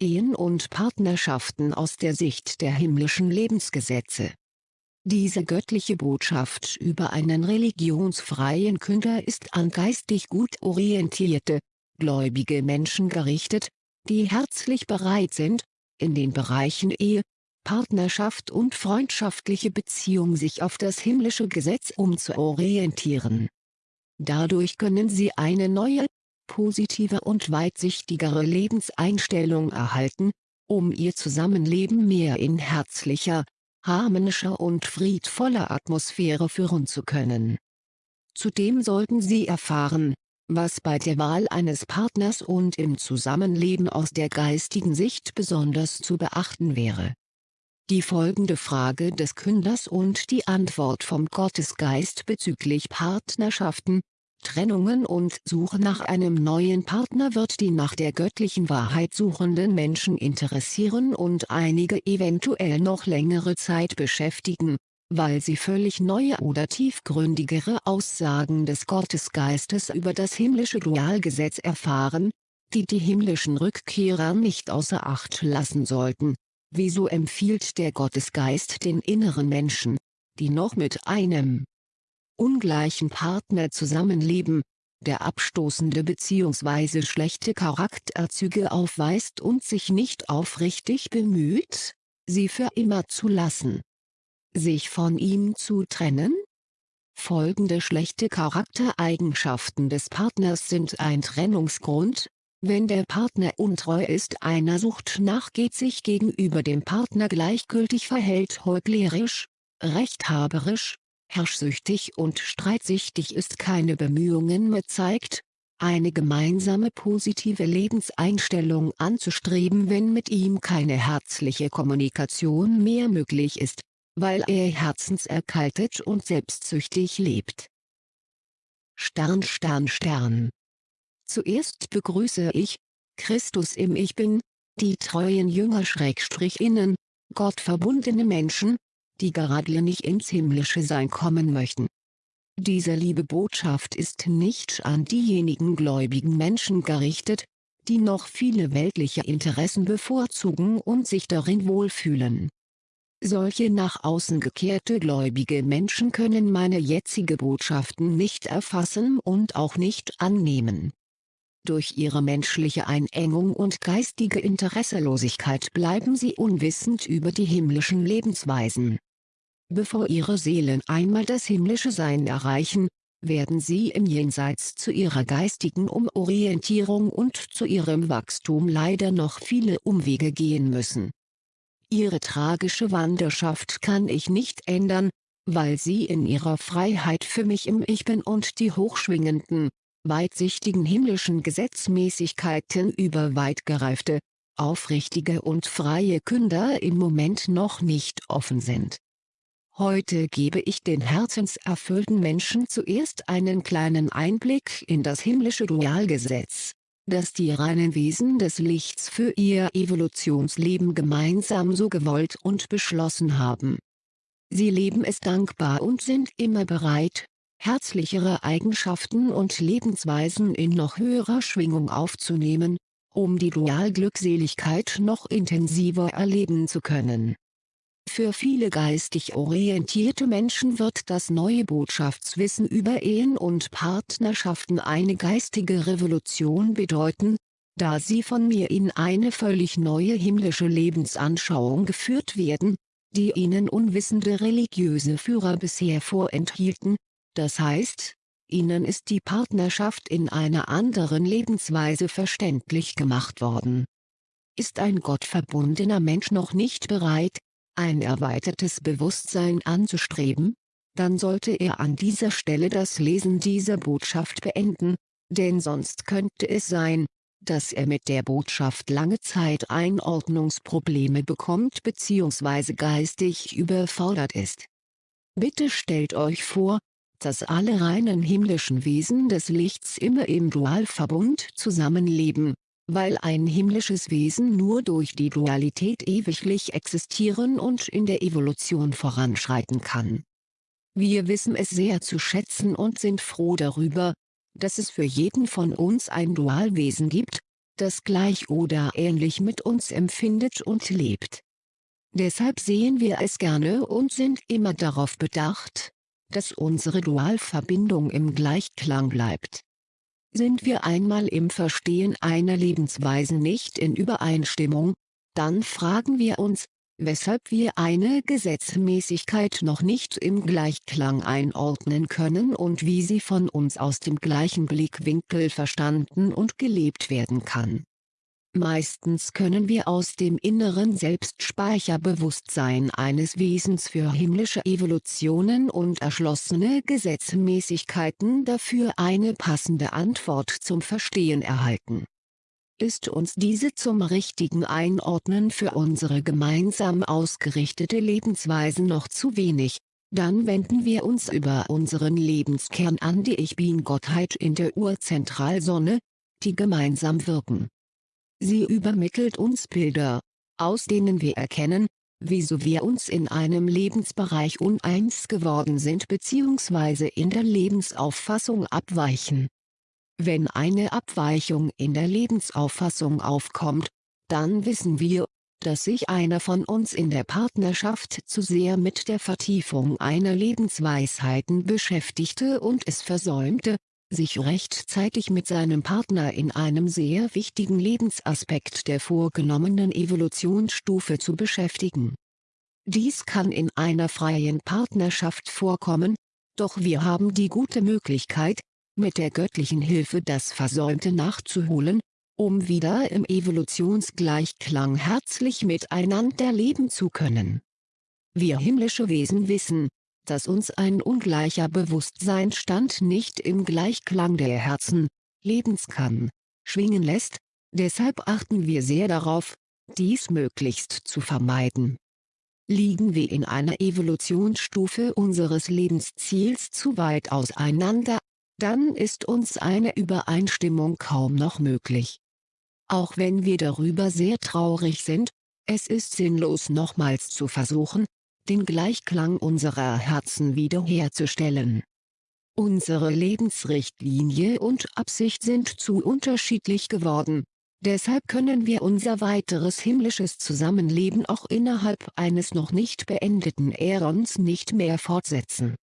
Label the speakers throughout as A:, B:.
A: Ehen und Partnerschaften aus der Sicht der himmlischen Lebensgesetze. Diese göttliche Botschaft über einen religionsfreien Künder ist an geistig gut orientierte, gläubige Menschen gerichtet, die herzlich bereit sind, in den Bereichen Ehe, Partnerschaft und freundschaftliche Beziehung sich auf das himmlische Gesetz umzuorientieren. Dadurch können sie eine neue, positive und weitsichtigere Lebenseinstellung erhalten, um ihr Zusammenleben mehr in herzlicher, harmonischer und friedvoller Atmosphäre führen zu können. Zudem sollten sie erfahren, was bei der Wahl eines Partners und im Zusammenleben aus der geistigen Sicht besonders zu beachten wäre. Die folgende Frage des Künders und die Antwort vom Gottesgeist bezüglich Partnerschaften, Trennungen und Suche nach einem neuen Partner wird die nach der göttlichen Wahrheit suchenden Menschen interessieren und einige eventuell noch längere Zeit beschäftigen, weil sie völlig neue oder tiefgründigere Aussagen des Gottesgeistes über das himmlische Dualgesetz erfahren, die die himmlischen Rückkehrer nicht außer Acht lassen sollten. Wieso empfiehlt der Gottesgeist den inneren Menschen, die noch mit einem ungleichen Partner zusammenleben, der abstoßende bzw. schlechte Charakterzüge aufweist und sich nicht aufrichtig bemüht, sie für immer zu lassen. Sich von ihm zu trennen? Folgende schlechte Charaktereigenschaften des Partners sind ein Trennungsgrund, wenn der Partner untreu ist einer Sucht nachgeht sich gegenüber dem Partner gleichgültig verhält heuchlerisch, rechthaberisch, herrschsüchtig und streitsüchtig ist keine Bemühungen mehr zeigt, eine gemeinsame positive Lebenseinstellung anzustreben wenn mit ihm keine herzliche Kommunikation mehr möglich ist, weil er herzenserkaltet und selbstsüchtig lebt. Stern Stern Stern Zuerst begrüße ich, Christus im Ich Bin, die treuen Jünger-Innen, Gottverbundene Menschen, die geradlinig ins himmlische Sein kommen möchten. Diese liebe Botschaft ist nicht an diejenigen gläubigen Menschen gerichtet, die noch viele weltliche Interessen bevorzugen und sich darin wohlfühlen. Solche nach außen gekehrte gläubige Menschen können meine jetzige Botschaften nicht erfassen und auch nicht annehmen. Durch ihre menschliche Einengung und geistige Interesselosigkeit bleiben sie unwissend über die himmlischen Lebensweisen. Bevor ihre Seelen einmal das himmlische Sein erreichen, werden sie im Jenseits zu ihrer geistigen Umorientierung und zu ihrem Wachstum leider noch viele Umwege gehen müssen. Ihre tragische Wanderschaft kann ich nicht ändern, weil sie in ihrer Freiheit für mich im Ich Bin und die hochschwingenden, weitsichtigen himmlischen Gesetzmäßigkeiten über weit gereifte, aufrichtige und freie Künder im Moment noch nicht offen sind. Heute gebe ich den herzenserfüllten Menschen zuerst einen kleinen Einblick in das himmlische Dualgesetz, das die reinen Wesen des Lichts für ihr Evolutionsleben gemeinsam so gewollt und beschlossen haben. Sie leben es dankbar und sind immer bereit, herzlichere Eigenschaften und Lebensweisen in noch höherer Schwingung aufzunehmen, um die Dualglückseligkeit noch intensiver erleben zu können für viele geistig orientierte Menschen wird das neue Botschaftswissen über Ehen und Partnerschaften eine geistige Revolution bedeuten, da sie von mir in eine völlig neue himmlische Lebensanschauung geführt werden, die ihnen unwissende religiöse Führer bisher vorenthielten, das heißt, ihnen ist die Partnerschaft in einer anderen Lebensweise verständlich gemacht worden. Ist ein gottverbundener Mensch noch nicht bereit, ein erweitertes Bewusstsein anzustreben, dann sollte er an dieser Stelle das Lesen dieser Botschaft beenden, denn sonst könnte es sein, dass er mit der Botschaft lange Zeit Einordnungsprobleme bekommt bzw. geistig überfordert ist. Bitte stellt euch vor, dass alle reinen himmlischen Wesen des Lichts immer im Dualverbund zusammenleben, weil ein himmlisches Wesen nur durch die Dualität ewiglich existieren und in der Evolution voranschreiten kann. Wir wissen es sehr zu schätzen und sind froh darüber, dass es für jeden von uns ein Dualwesen gibt, das gleich oder ähnlich mit uns empfindet und lebt. Deshalb sehen wir es gerne und sind immer darauf bedacht, dass unsere Dualverbindung im Gleichklang bleibt. Sind wir einmal im Verstehen einer Lebensweise nicht in Übereinstimmung, dann fragen wir uns, weshalb wir eine Gesetzmäßigkeit noch nicht im Gleichklang einordnen können und wie sie von uns aus dem gleichen Blickwinkel verstanden und gelebt werden kann. Meistens können wir aus dem inneren Selbstspeicherbewusstsein eines Wesens für himmlische Evolutionen und erschlossene Gesetzmäßigkeiten dafür eine passende Antwort zum Verstehen erhalten ist uns diese zum richtigen Einordnen für unsere gemeinsam ausgerichtete Lebensweise noch zu wenig, dann wenden wir uns über unseren Lebenskern an die Ich Bin-Gottheit in der Urzentralsonne, die gemeinsam wirken. Sie übermittelt uns Bilder, aus denen wir erkennen, wieso wir uns in einem Lebensbereich uneins geworden sind bzw. in der Lebensauffassung abweichen. Wenn eine Abweichung in der Lebensauffassung aufkommt, dann wissen wir, dass sich einer von uns in der Partnerschaft zu sehr mit der Vertiefung einer Lebensweisheiten beschäftigte und es versäumte, sich rechtzeitig mit seinem Partner in einem sehr wichtigen Lebensaspekt der vorgenommenen Evolutionsstufe zu beschäftigen. Dies kann in einer freien Partnerschaft vorkommen, doch wir haben die gute Möglichkeit, mit der göttlichen Hilfe das Versäumte nachzuholen, um wieder im Evolutionsgleichklang herzlich miteinander leben zu können. Wir himmlische Wesen wissen, dass uns ein ungleicher Bewusstseinsstand nicht im Gleichklang der Herzen, Lebens kann, schwingen lässt, deshalb achten wir sehr darauf, dies möglichst zu vermeiden. Liegen wir in einer Evolutionsstufe unseres Lebensziels zu weit auseinander, dann ist uns eine Übereinstimmung kaum noch möglich. Auch wenn wir darüber sehr traurig sind, es ist sinnlos nochmals zu versuchen, den Gleichklang unserer Herzen wiederherzustellen. Unsere Lebensrichtlinie und Absicht sind zu unterschiedlich geworden, deshalb können wir unser weiteres himmlisches Zusammenleben auch innerhalb eines noch nicht beendeten Äons nicht mehr fortsetzen.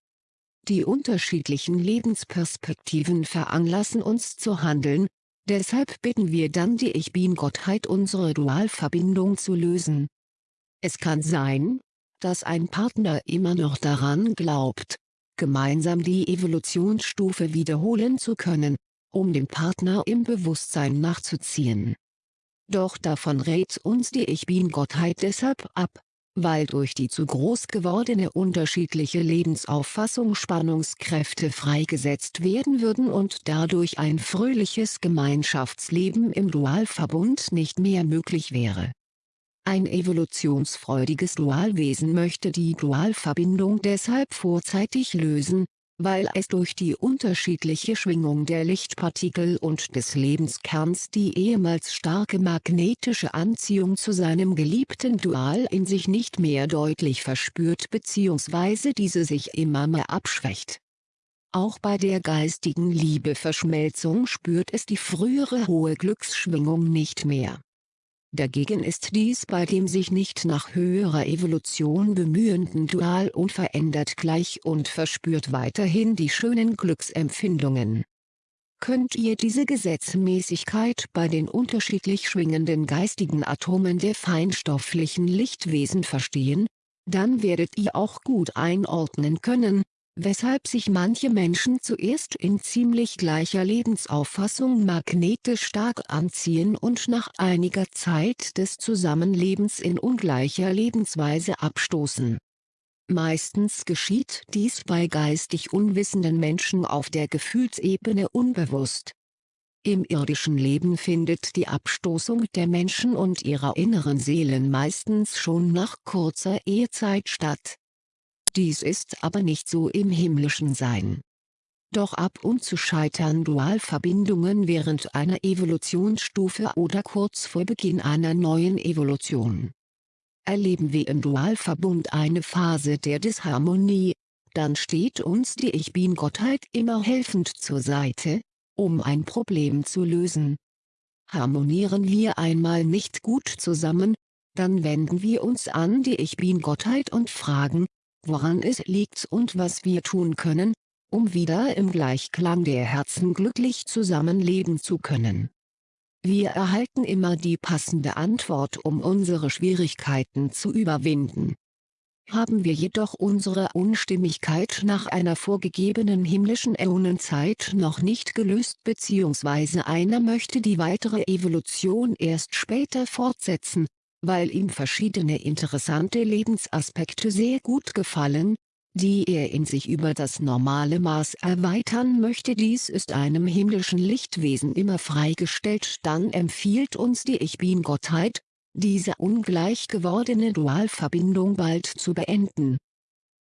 A: Die unterschiedlichen Lebensperspektiven veranlassen uns zu handeln, deshalb bitten wir dann die Ich Bin-Gottheit unsere Dualverbindung zu lösen. Es kann sein, dass ein Partner immer noch daran glaubt, gemeinsam die Evolutionsstufe wiederholen zu können, um dem Partner im Bewusstsein nachzuziehen. Doch davon rät uns die Ich Bin-Gottheit deshalb ab, weil durch die zu groß gewordene unterschiedliche Lebensauffassung Spannungskräfte freigesetzt werden würden und dadurch ein fröhliches Gemeinschaftsleben im Dualverbund nicht mehr möglich wäre. Ein evolutionsfreudiges Dualwesen möchte die Dualverbindung deshalb vorzeitig lösen, weil es durch die unterschiedliche Schwingung der Lichtpartikel und des Lebenskerns die ehemals starke magnetische Anziehung zu seinem geliebten Dual in sich nicht mehr deutlich verspürt bzw. diese sich immer mehr abschwächt. Auch bei der geistigen Liebeverschmelzung spürt es die frühere hohe Glücksschwingung nicht mehr. Dagegen ist dies bei dem sich nicht nach höherer Evolution bemühenden Dual unverändert gleich und verspürt weiterhin die schönen Glücksempfindungen. Könnt ihr diese Gesetzmäßigkeit bei den unterschiedlich schwingenden geistigen Atomen der feinstofflichen Lichtwesen verstehen, dann werdet ihr auch gut einordnen können, weshalb sich manche Menschen zuerst in ziemlich gleicher Lebensauffassung magnetisch stark anziehen und nach einiger Zeit des Zusammenlebens in ungleicher Lebensweise abstoßen. Meistens geschieht dies bei geistig unwissenden Menschen auf der Gefühlsebene unbewusst. Im irdischen Leben findet die Abstoßung der Menschen und ihrer inneren Seelen meistens schon nach kurzer Ehezeit statt dies ist aber nicht so im himmlischen Sein. Doch ab und zu scheitern Dualverbindungen während einer Evolutionsstufe oder kurz vor Beginn einer neuen Evolution. Erleben wir im Dualverbund eine Phase der Disharmonie, dann steht uns die Ich Bin-Gottheit immer helfend zur Seite, um ein Problem zu lösen. Harmonieren wir einmal nicht gut zusammen, dann wenden wir uns an die Ich Bin-Gottheit und fragen, woran es liegt und was wir tun können, um wieder im Gleichklang der Herzen glücklich zusammenleben zu können. Wir erhalten immer die passende Antwort um unsere Schwierigkeiten zu überwinden. Haben wir jedoch unsere Unstimmigkeit nach einer vorgegebenen himmlischen Äonenzeit noch nicht gelöst bzw. einer möchte die weitere Evolution erst später fortsetzen, weil ihm verschiedene interessante Lebensaspekte sehr gut gefallen, die er in sich über das normale Maß erweitern möchte dies ist einem himmlischen Lichtwesen immer freigestellt dann empfiehlt uns die Ich Bin-Gottheit, diese ungleich gewordene Dualverbindung bald zu beenden.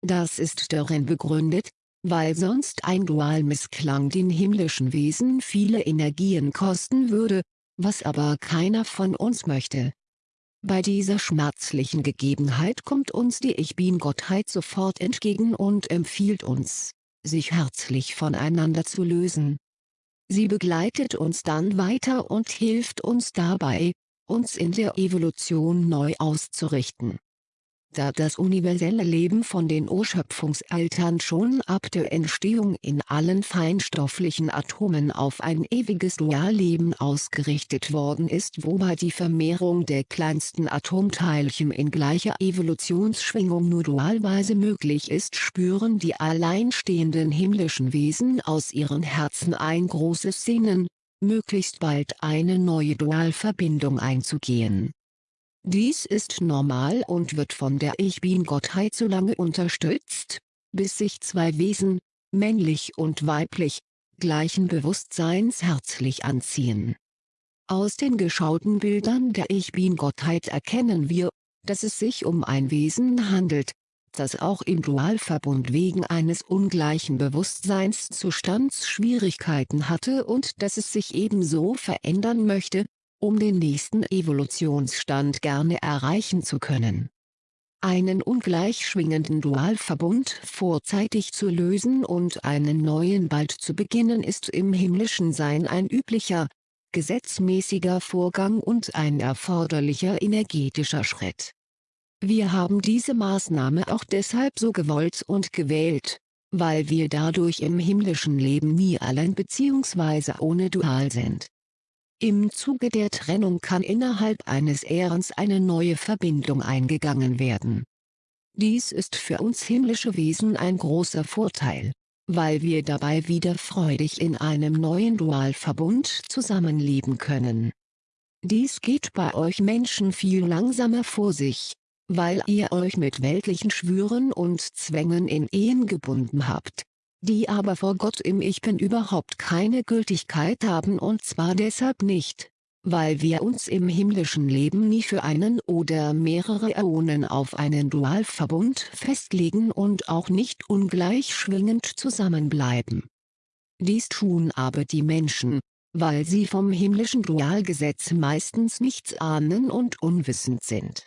A: Das ist darin begründet, weil sonst ein Dualmissklang den himmlischen Wesen viele Energien kosten würde, was aber keiner von uns möchte. Bei dieser schmerzlichen Gegebenheit kommt uns die Ich Bin-Gottheit sofort entgegen und empfiehlt uns, sich herzlich voneinander zu lösen. Sie begleitet uns dann weiter und hilft uns dabei, uns in der Evolution neu auszurichten da das universelle Leben von den Urschöpfungseltern schon ab der Entstehung in allen feinstofflichen Atomen auf ein ewiges Dualleben ausgerichtet worden ist wobei die Vermehrung der kleinsten Atomteilchen in gleicher Evolutionsschwingung nur dualweise möglich ist spüren die alleinstehenden himmlischen Wesen aus ihren Herzen ein großes Sehnen, möglichst bald eine neue Dualverbindung einzugehen dies ist normal und wird von der Ich Bin-Gottheit so lange unterstützt, bis sich zwei Wesen, männlich und weiblich, gleichen Bewusstseins herzlich anziehen. Aus den geschauten Bildern der Ich Bin-Gottheit erkennen wir, dass es sich um ein Wesen handelt, das auch im Dualverbund wegen eines ungleichen Bewusstseinszustands Schwierigkeiten hatte und dass es sich ebenso verändern möchte, um den nächsten Evolutionsstand gerne erreichen zu können. Einen ungleich schwingenden Dualverbund vorzeitig zu lösen und einen neuen bald zu beginnen ist im himmlischen Sein ein üblicher, gesetzmäßiger Vorgang und ein erforderlicher energetischer Schritt. Wir haben diese Maßnahme auch deshalb so gewollt und gewählt, weil wir dadurch im himmlischen Leben nie allein bzw. ohne Dual sind. Im Zuge der Trennung kann innerhalb eines Ehrens eine neue Verbindung eingegangen werden. Dies ist für uns himmlische Wesen ein großer Vorteil, weil wir dabei wieder freudig in einem neuen Dualverbund zusammenleben können. Dies geht bei euch Menschen viel langsamer vor sich, weil ihr euch mit weltlichen Schwüren und Zwängen in Ehen gebunden habt, die aber vor Gott im Ich Bin überhaupt keine Gültigkeit haben und zwar deshalb nicht, weil wir uns im himmlischen Leben nie für einen oder mehrere Äonen auf einen Dualverbund festlegen und auch nicht ungleich schwingend zusammenbleiben. Dies tun aber die Menschen, weil sie vom himmlischen Dualgesetz meistens nichts ahnen und unwissend sind.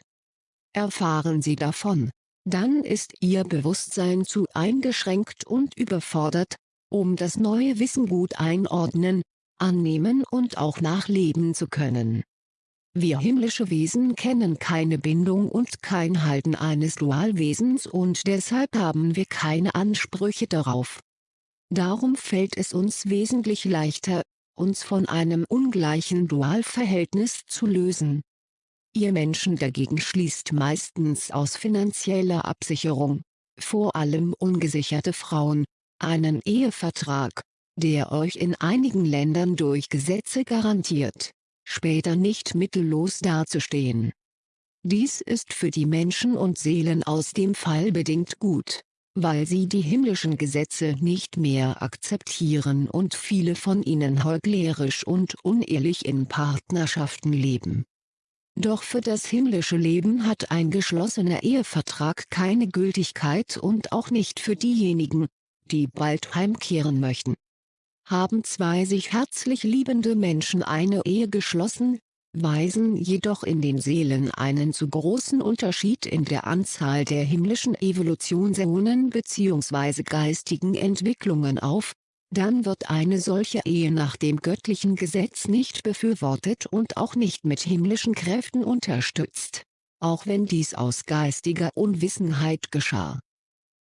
A: Erfahren sie davon, dann ist ihr Bewusstsein zu eingeschränkt und überfordert, um das neue Wissen gut einordnen, annehmen und auch nachleben zu können. Wir himmlische Wesen kennen keine Bindung und kein Halten eines Dualwesens und deshalb haben wir keine Ansprüche darauf. Darum fällt es uns wesentlich leichter, uns von einem ungleichen Dualverhältnis zu lösen. Ihr Menschen dagegen schließt meistens aus finanzieller Absicherung, vor allem ungesicherte Frauen, einen Ehevertrag, der euch in einigen Ländern durch Gesetze garantiert, später nicht mittellos dazustehen. Dies ist für die Menschen und Seelen aus dem Fall bedingt gut, weil sie die himmlischen Gesetze nicht mehr akzeptieren und viele von ihnen heuchlerisch und unehrlich in Partnerschaften leben. Doch für das himmlische Leben hat ein geschlossener Ehevertrag keine Gültigkeit und auch nicht für diejenigen, die bald heimkehren möchten. Haben zwei sich herzlich liebende Menschen eine Ehe geschlossen, weisen jedoch in den Seelen einen zu großen Unterschied in der Anzahl der himmlischen Evolutionsäonen bzw. geistigen Entwicklungen auf, dann wird eine solche Ehe nach dem göttlichen Gesetz nicht befürwortet und auch nicht mit himmlischen Kräften unterstützt, auch wenn dies aus geistiger Unwissenheit geschah.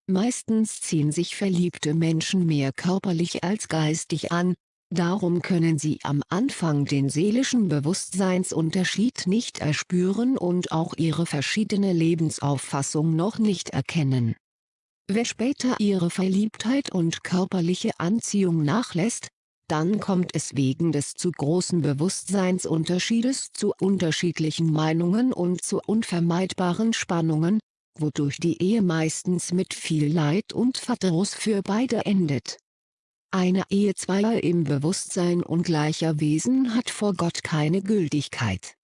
A: Meistens ziehen sich verliebte Menschen mehr körperlich als geistig an, darum können sie am Anfang den seelischen Bewusstseinsunterschied nicht erspüren und auch ihre verschiedene Lebensauffassung noch nicht erkennen. Wer später ihre Verliebtheit und körperliche Anziehung nachlässt, dann kommt es wegen des zu großen Bewusstseinsunterschiedes zu unterschiedlichen Meinungen und zu unvermeidbaren Spannungen, wodurch die Ehe meistens mit viel Leid und Verdruss für beide endet. Eine Ehe zweier im Bewusstsein ungleicher Wesen hat vor Gott keine Gültigkeit.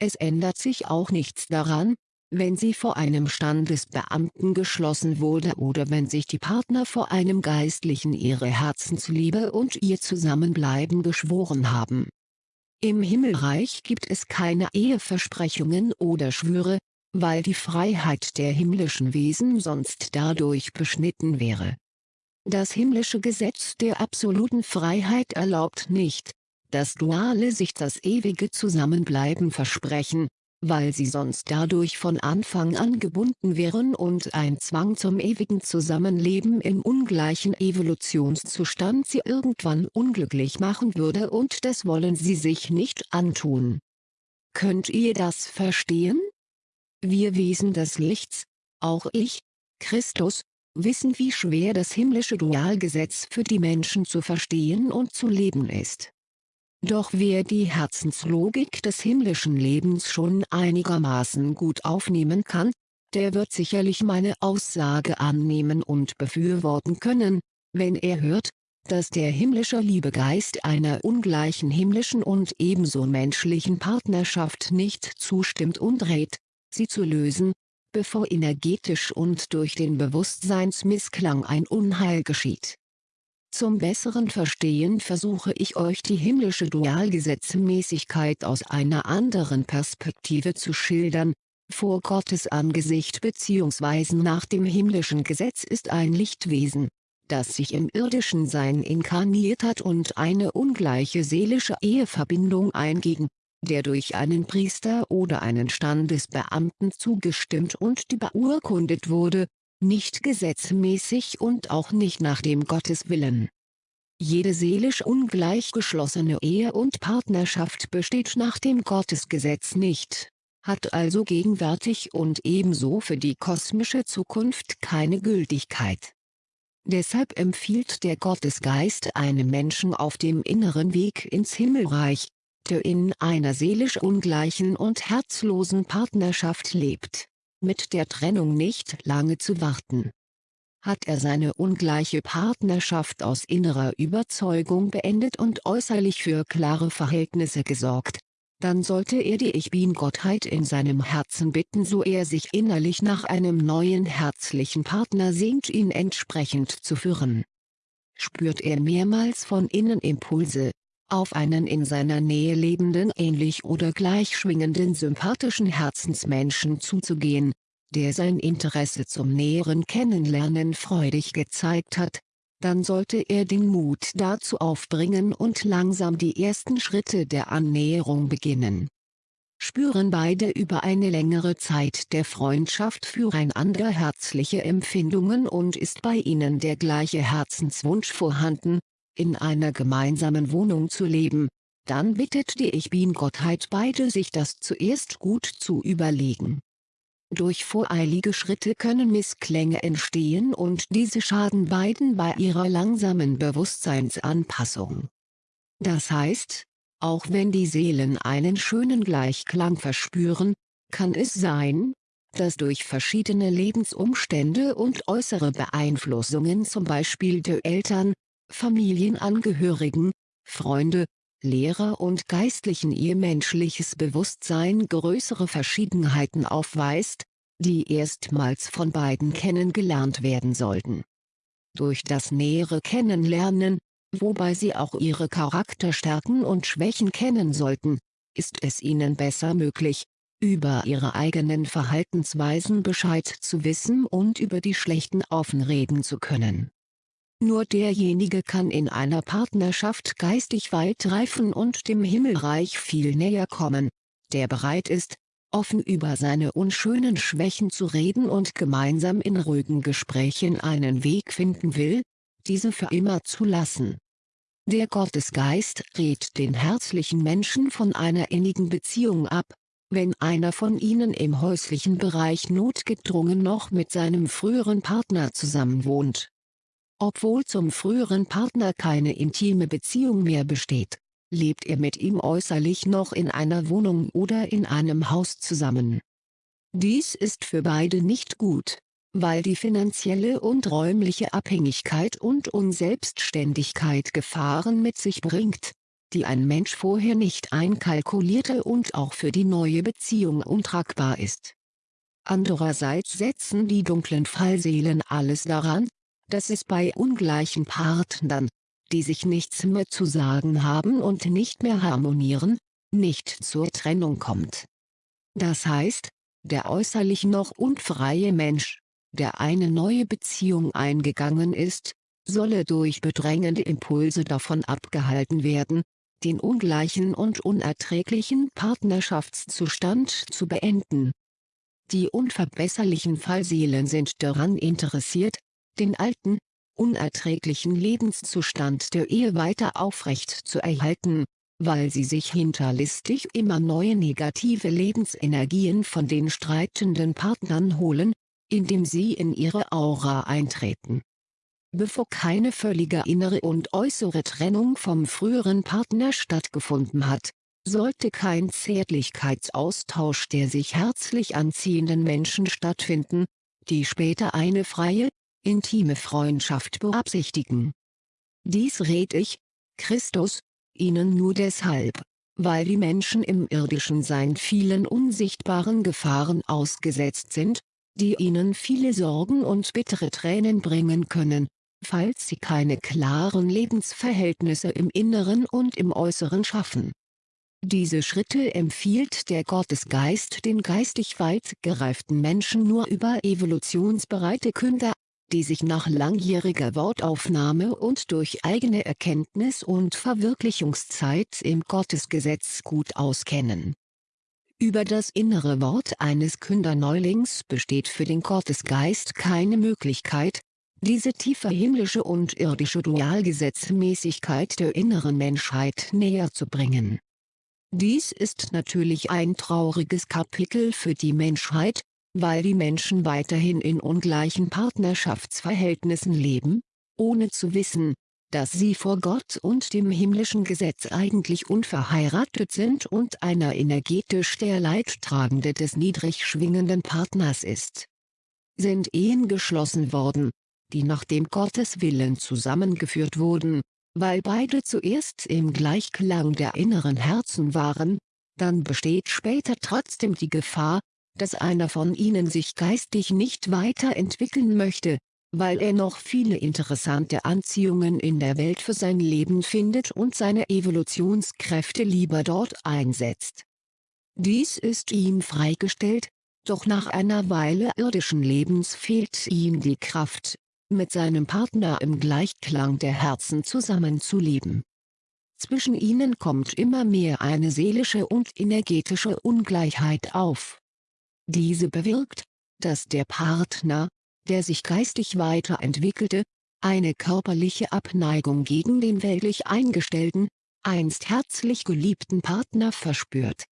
A: Es ändert sich auch nichts daran, wenn sie vor einem Standesbeamten geschlossen wurde oder wenn sich die Partner vor einem Geistlichen ihre Herzensliebe und ihr Zusammenbleiben geschworen haben. Im Himmelreich gibt es keine Eheversprechungen oder Schwüre, weil die Freiheit der himmlischen Wesen sonst dadurch beschnitten wäre. Das himmlische Gesetz der absoluten Freiheit erlaubt nicht, dass Duale sich das ewige Zusammenbleiben versprechen, weil sie sonst dadurch von Anfang an gebunden wären und ein Zwang zum ewigen Zusammenleben im ungleichen Evolutionszustand sie irgendwann unglücklich machen würde und das wollen sie sich nicht antun. Könnt ihr das verstehen? Wir Wesen des Lichts, auch ich, Christus, wissen wie schwer das himmlische Dualgesetz für die Menschen zu verstehen und zu leben ist. Doch wer die Herzenslogik des himmlischen Lebens schon einigermaßen gut aufnehmen kann, der wird sicherlich meine Aussage annehmen und befürworten können, wenn er hört, dass der himmlische Liebegeist einer ungleichen himmlischen und ebenso menschlichen Partnerschaft nicht zustimmt und rät, sie zu lösen, bevor energetisch und durch den Bewusstseinsmissklang ein Unheil geschieht. Zum besseren Verstehen versuche ich euch die himmlische Dualgesetzmäßigkeit aus einer anderen Perspektive zu schildern, vor Gottes Angesicht bzw. nach dem himmlischen Gesetz ist ein Lichtwesen, das sich im irdischen Sein inkarniert hat und eine ungleiche seelische Eheverbindung einging, der durch einen Priester oder einen Standesbeamten zugestimmt und die beurkundet wurde, nicht gesetzmäßig und auch nicht nach dem Gotteswillen. Jede seelisch ungleich geschlossene Ehe und Partnerschaft besteht nach dem Gottesgesetz nicht, hat also gegenwärtig und ebenso für die kosmische Zukunft keine Gültigkeit. Deshalb empfiehlt der Gottesgeist einem Menschen auf dem inneren Weg ins Himmelreich, der in einer seelisch ungleichen und herzlosen Partnerschaft lebt mit der Trennung nicht lange zu warten. Hat er seine ungleiche Partnerschaft aus innerer Überzeugung beendet und äußerlich für klare Verhältnisse gesorgt, dann sollte er die Ich Bin-Gottheit in seinem Herzen bitten so er sich innerlich nach einem neuen herzlichen Partner sehnt ihn entsprechend zu führen. Spürt er mehrmals von innen Impulse, auf einen in seiner Nähe lebenden ähnlich oder gleich schwingenden sympathischen Herzensmenschen zuzugehen, der sein Interesse zum näheren Kennenlernen freudig gezeigt hat, dann sollte er den Mut dazu aufbringen und langsam die ersten Schritte der Annäherung beginnen. Spüren beide über eine längere Zeit der Freundschaft füreinander herzliche Empfindungen und ist bei ihnen der gleiche Herzenswunsch vorhanden, in einer gemeinsamen Wohnung zu leben, dann bittet die Ich Bin-Gottheit beide sich das zuerst gut zu überlegen. Durch voreilige Schritte können Missklänge entstehen und diese schaden beiden bei ihrer langsamen Bewusstseinsanpassung. Das heißt, auch wenn die Seelen einen schönen Gleichklang verspüren, kann es sein, dass durch verschiedene Lebensumstände und äußere Beeinflussungen zum Beispiel der Eltern, Familienangehörigen, Freunde, Lehrer und Geistlichen ihr menschliches Bewusstsein größere Verschiedenheiten aufweist, die erstmals von beiden kennengelernt werden sollten. Durch das nähere Kennenlernen, wobei sie auch ihre Charakterstärken und Schwächen kennen sollten, ist es ihnen besser möglich, über ihre eigenen Verhaltensweisen Bescheid zu wissen und über die schlechten offen reden zu können. Nur derjenige kann in einer Partnerschaft geistig weit reifen und dem Himmelreich viel näher kommen, der bereit ist, offen über seine unschönen Schwächen zu reden und gemeinsam in ruhigen Gesprächen einen Weg finden will, diese für immer zu lassen. Der Gottesgeist rät den herzlichen Menschen von einer innigen Beziehung ab, wenn einer von ihnen im häuslichen Bereich notgedrungen noch mit seinem früheren Partner zusammenwohnt. Obwohl zum früheren Partner keine intime Beziehung mehr besteht, lebt er mit ihm äußerlich noch in einer Wohnung oder in einem Haus zusammen. Dies ist für beide nicht gut, weil die finanzielle und räumliche Abhängigkeit und Unselbstständigkeit Gefahren mit sich bringt, die ein Mensch vorher nicht einkalkulierte und auch für die neue Beziehung untragbar ist. Andererseits setzen die dunklen Fallseelen alles daran, dass es bei ungleichen Partnern, die sich nichts mehr zu sagen haben und nicht mehr harmonieren, nicht zur Trennung kommt. Das heißt, der äußerlich noch unfreie Mensch, der eine neue Beziehung eingegangen ist, solle durch bedrängende Impulse davon abgehalten werden, den ungleichen und unerträglichen Partnerschaftszustand zu beenden. Die unverbesserlichen Fallseelen sind daran interessiert, den alten, unerträglichen Lebenszustand der Ehe weiter aufrecht zu erhalten, weil sie sich hinterlistig immer neue negative Lebensenergien von den streitenden Partnern holen, indem sie in ihre Aura eintreten. Bevor keine völlige innere und äußere Trennung vom früheren Partner stattgefunden hat, sollte kein Zärtlichkeitsaustausch der sich herzlich anziehenden Menschen stattfinden, die später eine freie, intime Freundschaft beabsichtigen. Dies red ich, Christus, ihnen nur deshalb, weil die Menschen im irdischen Sein vielen unsichtbaren Gefahren ausgesetzt sind, die ihnen viele Sorgen und bittere Tränen bringen können, falls sie keine klaren Lebensverhältnisse im Inneren und im Äußeren schaffen. Diese Schritte empfiehlt der Gottesgeist den geistig weit gereiften Menschen nur über evolutionsbereite Künder die sich nach langjähriger Wortaufnahme und durch eigene Erkenntnis und Verwirklichungszeit im Gottesgesetz gut auskennen. Über das innere Wort eines Künderneulings besteht für den Gottesgeist keine Möglichkeit, diese tiefe himmlische und irdische Dualgesetzmäßigkeit der inneren Menschheit näher zu bringen. Dies ist natürlich ein trauriges Kapitel für die Menschheit, weil die Menschen weiterhin in ungleichen Partnerschaftsverhältnissen leben, ohne zu wissen, dass sie vor Gott und dem himmlischen Gesetz eigentlich unverheiratet sind und einer energetisch der Leidtragende des niedrig schwingenden Partners ist. Sind Ehen geschlossen worden, die nach dem Gotteswillen zusammengeführt wurden, weil beide zuerst im Gleichklang der inneren Herzen waren, dann besteht später trotzdem die Gefahr, dass einer von ihnen sich geistig nicht weiterentwickeln möchte, weil er noch viele interessante Anziehungen in der Welt für sein Leben findet und seine Evolutionskräfte lieber dort einsetzt. Dies ist ihm freigestellt, doch nach einer Weile irdischen Lebens fehlt ihm die Kraft, mit seinem Partner im Gleichklang der Herzen zusammenzuleben. Zwischen ihnen kommt immer mehr eine seelische und energetische Ungleichheit auf. Diese bewirkt, dass der Partner, der sich geistig weiterentwickelte, eine körperliche Abneigung gegen den weltlich eingestellten, einst herzlich geliebten Partner verspürt.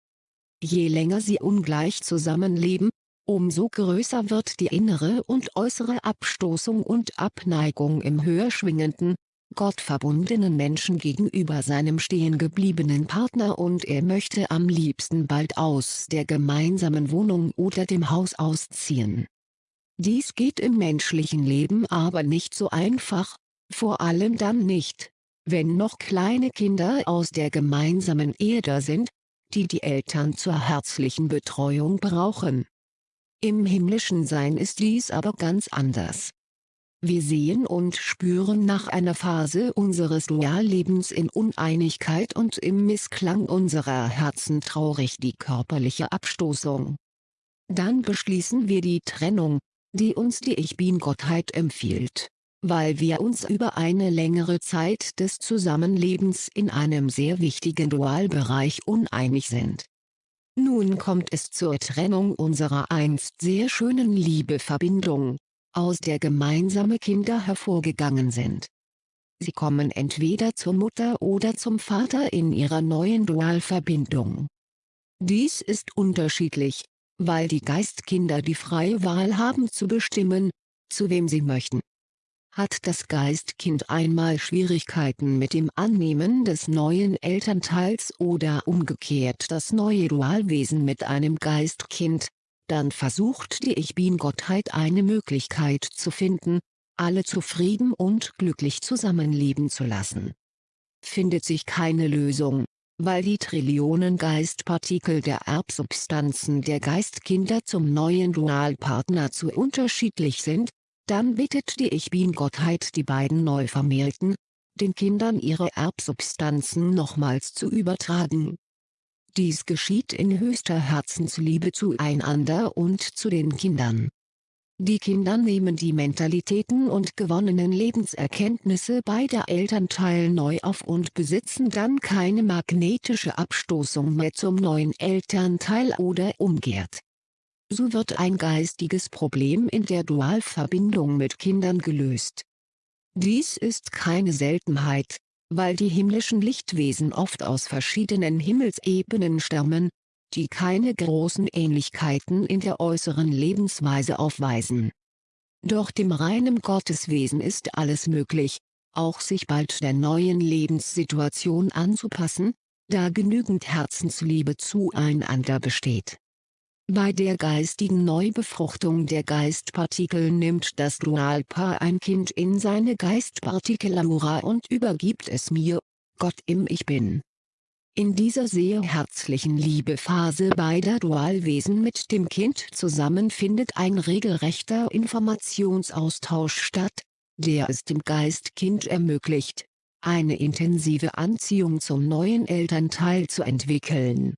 A: Je länger sie ungleich zusammenleben, umso größer wird die innere und äußere Abstoßung und Abneigung im höher schwingenden, gottverbundenen Menschen gegenüber seinem stehengebliebenen Partner und er möchte am liebsten bald aus der gemeinsamen Wohnung oder dem Haus ausziehen. Dies geht im menschlichen Leben aber nicht so einfach, vor allem dann nicht, wenn noch kleine Kinder aus der gemeinsamen da sind, die die Eltern zur herzlichen Betreuung brauchen. Im himmlischen Sein ist dies aber ganz anders. Wir sehen und spüren nach einer Phase unseres Duallebens in Uneinigkeit und im Missklang unserer Herzen traurig die körperliche Abstoßung. Dann beschließen wir die Trennung, die uns die Ich Bin-Gottheit empfiehlt. weil wir uns über eine längere Zeit des Zusammenlebens in einem sehr wichtigen Dualbereich uneinig sind. Nun kommt es zur Trennung unserer einst sehr schönen Liebeverbindung, aus der gemeinsame Kinder hervorgegangen sind. Sie kommen entweder zur Mutter oder zum Vater in ihrer neuen Dualverbindung. Dies ist unterschiedlich, weil die Geistkinder die freie Wahl haben zu bestimmen, zu wem sie möchten. Hat das Geistkind einmal Schwierigkeiten mit dem Annehmen des neuen Elternteils oder umgekehrt das neue Dualwesen mit einem Geistkind, dann versucht die Ich-Bin-Gottheit eine Möglichkeit zu finden, alle zufrieden und glücklich zusammenleben zu lassen. Findet sich keine Lösung, weil die Trillionen Geistpartikel der Erbsubstanzen der Geistkinder zum neuen Dualpartner zu unterschiedlich sind, dann bittet die Ich-Bin-Gottheit die beiden Neuvermählten, den Kindern ihre Erbsubstanzen nochmals zu übertragen. Dies geschieht in höchster Herzensliebe zueinander und zu den Kindern. Die Kinder nehmen die Mentalitäten und gewonnenen Lebenserkenntnisse beider Elternteile neu auf und besitzen dann keine magnetische Abstoßung mehr zum neuen Elternteil oder umgekehrt so wird ein geistiges Problem in der Dualverbindung mit Kindern gelöst. Dies ist keine Seltenheit, weil die himmlischen Lichtwesen oft aus verschiedenen Himmelsebenen stammen, die keine großen Ähnlichkeiten in der äußeren Lebensweise aufweisen. Doch dem reinen Gotteswesen ist alles möglich, auch sich bald der neuen Lebenssituation anzupassen, da genügend Herzensliebe zueinander besteht bei der geistigen Neubefruchtung der Geistpartikel nimmt das Dualpaar ein Kind in seine Geistpartikelaura und übergibt es mir, Gott im Ich Bin. In dieser sehr herzlichen Liebephase beider Dualwesen mit dem Kind zusammen findet ein regelrechter Informationsaustausch statt, der es dem Geistkind ermöglicht, eine intensive Anziehung zum neuen Elternteil zu entwickeln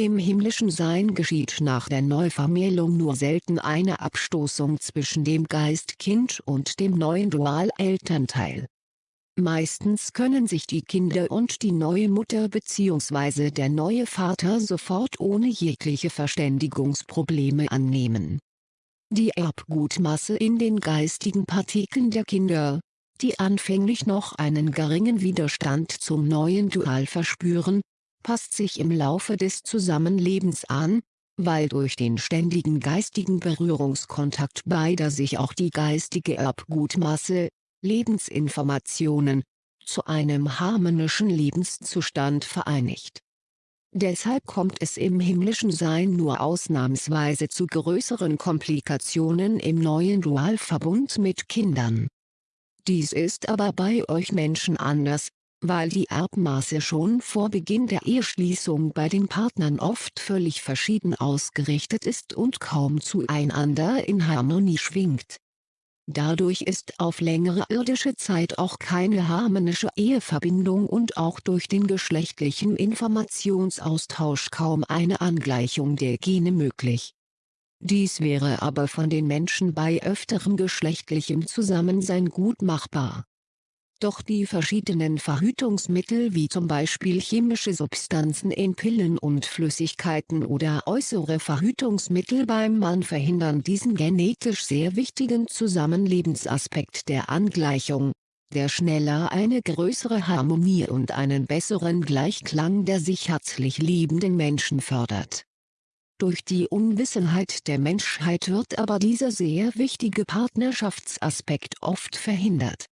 A: im himmlischen Sein geschieht nach der Neuvermählung nur selten eine Abstoßung zwischen dem Geistkind und dem neuen Dualelternteil. Meistens können sich die Kinder und die neue Mutter bzw. der neue Vater sofort ohne jegliche Verständigungsprobleme annehmen. Die Erbgutmasse in den geistigen Partikeln der Kinder, die anfänglich noch einen geringen Widerstand zum neuen Dual verspüren, passt sich im Laufe des Zusammenlebens an, weil durch den ständigen geistigen Berührungskontakt beider sich auch die geistige Erbgutmasse, Lebensinformationen, zu einem harmonischen Lebenszustand vereinigt. Deshalb kommt es im himmlischen Sein nur ausnahmsweise zu größeren Komplikationen im neuen Dualverbund mit Kindern. Dies ist aber bei euch Menschen anders, weil die Erbmaße schon vor Beginn der Eheschließung bei den Partnern oft völlig verschieden ausgerichtet ist und kaum zueinander in Harmonie schwingt. Dadurch ist auf längere irdische Zeit auch keine harmonische Eheverbindung und auch durch den geschlechtlichen Informationsaustausch kaum eine Angleichung der Gene möglich. Dies wäre aber von den Menschen bei öfterem geschlechtlichem Zusammensein gut machbar doch die verschiedenen Verhütungsmittel wie zum Beispiel chemische Substanzen in Pillen und Flüssigkeiten oder äußere Verhütungsmittel beim Mann verhindern diesen genetisch sehr wichtigen Zusammenlebensaspekt der Angleichung, der schneller eine größere Harmonie und einen besseren Gleichklang der sich herzlich liebenden Menschen fördert. Durch die Unwissenheit der Menschheit wird aber dieser sehr wichtige Partnerschaftsaspekt oft verhindert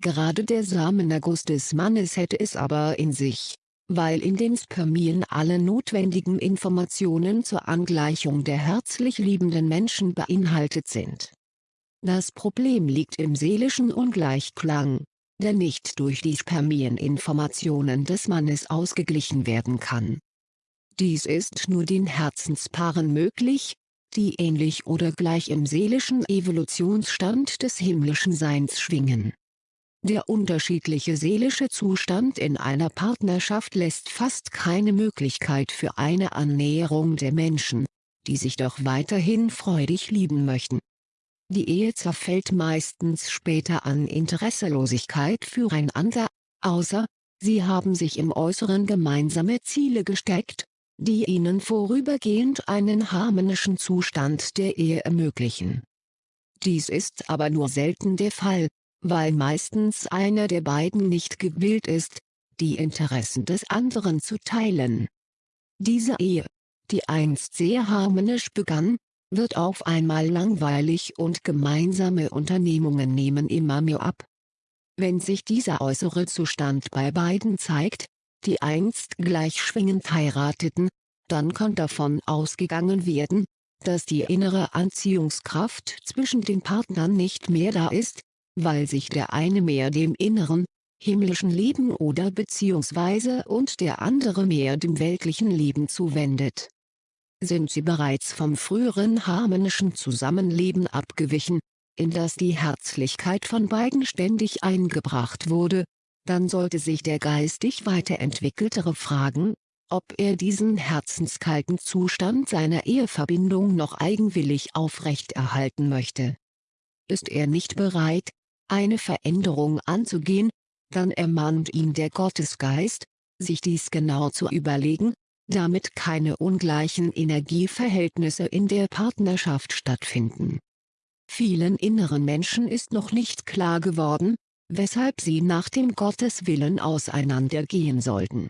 A: Gerade der Samenerguss des Mannes hätte es aber in sich, weil in den Spermien alle notwendigen Informationen zur Angleichung der herzlich liebenden Menschen beinhaltet sind. Das Problem liegt im seelischen Ungleichklang, der nicht durch die Spermieninformationen des Mannes ausgeglichen werden kann. Dies ist nur den Herzenspaaren möglich, die ähnlich oder gleich im seelischen Evolutionsstand des himmlischen Seins schwingen der unterschiedliche seelische Zustand in einer Partnerschaft lässt fast keine Möglichkeit für eine Annäherung der Menschen, die sich doch weiterhin freudig lieben möchten. Die Ehe zerfällt meistens später an Interesselosigkeit füreinander, außer, sie haben sich im Äußeren gemeinsame Ziele gesteckt, die ihnen vorübergehend einen harmonischen Zustand der Ehe ermöglichen. Dies ist aber nur selten der Fall, weil meistens einer der beiden nicht gewillt ist, die Interessen des anderen zu teilen. Diese Ehe, die einst sehr harmonisch begann, wird auf einmal langweilig und gemeinsame Unternehmungen nehmen immer mehr ab. Wenn sich dieser äußere Zustand bei beiden zeigt, die einst gleich schwingend heirateten, dann kann davon ausgegangen werden, dass die innere Anziehungskraft zwischen den Partnern nicht mehr da ist, weil sich der eine mehr dem inneren, himmlischen Leben oder beziehungsweise und der andere mehr dem weltlichen Leben zuwendet. Sind sie bereits vom früheren harmonischen Zusammenleben abgewichen, in das die Herzlichkeit von beiden ständig eingebracht wurde, dann sollte sich der geistig weiterentwickeltere fragen, ob er diesen herzenskalten Zustand seiner Eheverbindung noch eigenwillig aufrechterhalten möchte. Ist er nicht bereit, eine Veränderung anzugehen, dann ermahnt ihn der Gottesgeist, sich dies genau zu überlegen, damit keine ungleichen Energieverhältnisse in der Partnerschaft stattfinden. Vielen inneren Menschen ist noch nicht klar geworden, weshalb sie nach dem Gotteswillen auseinandergehen sollten.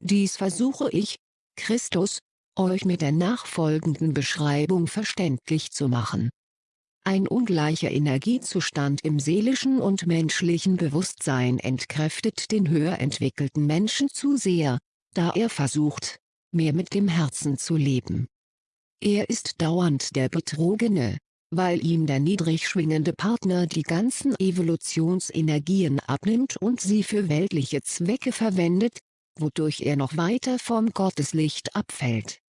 A: Dies versuche ich, Christus, euch mit der nachfolgenden Beschreibung verständlich zu machen. Ein ungleicher Energiezustand im seelischen und menschlichen Bewusstsein entkräftet den höher entwickelten Menschen zu sehr, da er versucht, mehr mit dem Herzen zu leben. Er ist dauernd der Betrogene, weil ihm der niedrig schwingende Partner die ganzen Evolutionsenergien abnimmt und sie für weltliche Zwecke verwendet, wodurch er noch weiter vom Gotteslicht abfällt.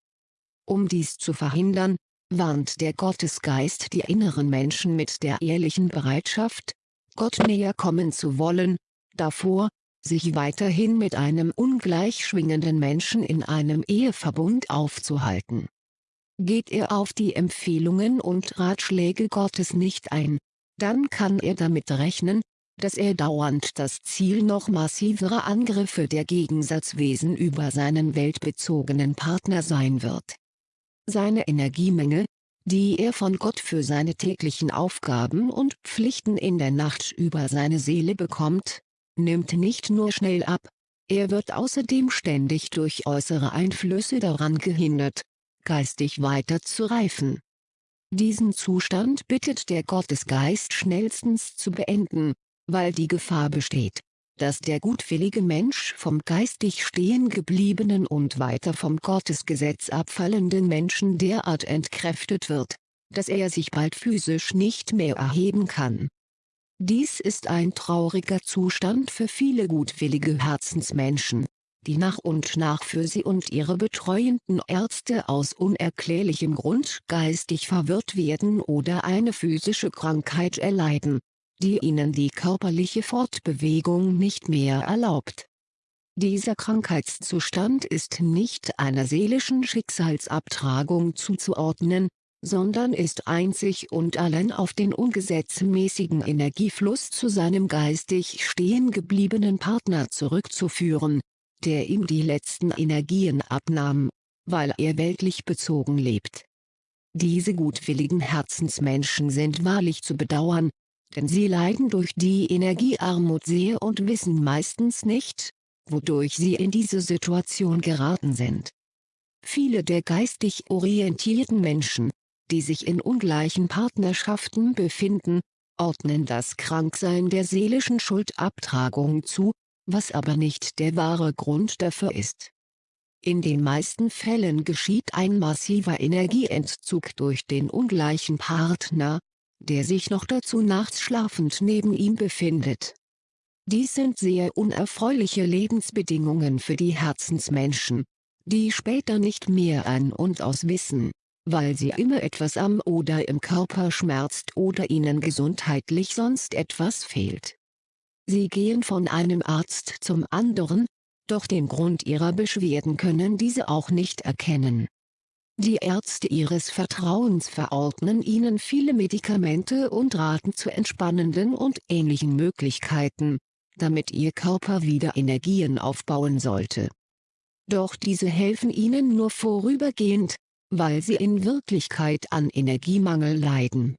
A: Um dies zu verhindern, warnt der Gottesgeist die inneren Menschen mit der ehrlichen Bereitschaft, Gott näher kommen zu wollen, davor, sich weiterhin mit einem ungleich schwingenden Menschen in einem Eheverbund aufzuhalten. Geht er auf die Empfehlungen und Ratschläge Gottes nicht ein, dann kann er damit rechnen, dass er dauernd das Ziel noch massiverer Angriffe der Gegensatzwesen über seinen weltbezogenen Partner sein wird. Seine Energiemenge, die er von Gott für seine täglichen Aufgaben und Pflichten in der Nacht über seine Seele bekommt, nimmt nicht nur schnell ab, er wird außerdem ständig durch äußere Einflüsse daran gehindert, geistig weiter zu reifen. Diesen Zustand bittet der Gottesgeist schnellstens zu beenden, weil die Gefahr besteht, dass der gutwillige Mensch vom geistig stehen gebliebenen und weiter vom Gottesgesetz abfallenden Menschen derart entkräftet wird, dass er sich bald physisch nicht mehr erheben kann. Dies ist ein trauriger Zustand für viele gutwillige Herzensmenschen, die nach und nach für sie und ihre betreuenden Ärzte aus unerklärlichem Grund geistig verwirrt werden oder eine physische Krankheit erleiden, die ihnen die körperliche Fortbewegung nicht mehr erlaubt. Dieser Krankheitszustand ist nicht einer seelischen Schicksalsabtragung zuzuordnen, sondern ist einzig und allein auf den ungesetzmäßigen Energiefluss zu seinem geistig stehen gebliebenen Partner zurückzuführen, der ihm die letzten Energien abnahm, weil er weltlich bezogen lebt. Diese gutwilligen Herzensmenschen sind wahrlich zu bedauern, denn sie leiden durch die Energiearmut sehr und wissen meistens nicht, wodurch sie in diese Situation geraten sind. Viele der geistig orientierten Menschen, die sich in ungleichen Partnerschaften befinden, ordnen das Kranksein der seelischen Schuldabtragung zu, was aber nicht der wahre Grund dafür ist. In den meisten Fällen geschieht ein massiver Energieentzug durch den ungleichen Partner, der sich noch dazu nachts schlafend neben ihm befindet. Dies sind sehr unerfreuliche Lebensbedingungen für die Herzensmenschen, die später nicht mehr ein und aus wissen, weil sie immer etwas am oder im Körper schmerzt oder ihnen gesundheitlich sonst etwas fehlt. Sie gehen von einem Arzt zum anderen, doch den Grund ihrer Beschwerden können diese auch nicht erkennen. Die Ärzte ihres Vertrauens verordnen ihnen viele Medikamente und raten zu entspannenden und ähnlichen Möglichkeiten, damit ihr Körper wieder Energien aufbauen sollte. Doch diese helfen ihnen nur vorübergehend, weil sie in Wirklichkeit an Energiemangel leiden.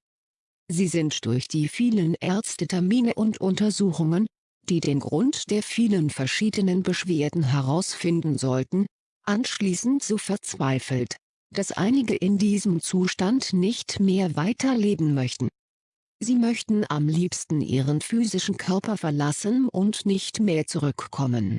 A: Sie sind durch die vielen Ärztetermine und Untersuchungen, die den Grund der vielen verschiedenen Beschwerden herausfinden sollten, anschließend so verzweifelt, dass einige in diesem Zustand nicht mehr weiterleben möchten. Sie möchten am liebsten ihren physischen Körper verlassen und nicht mehr zurückkommen.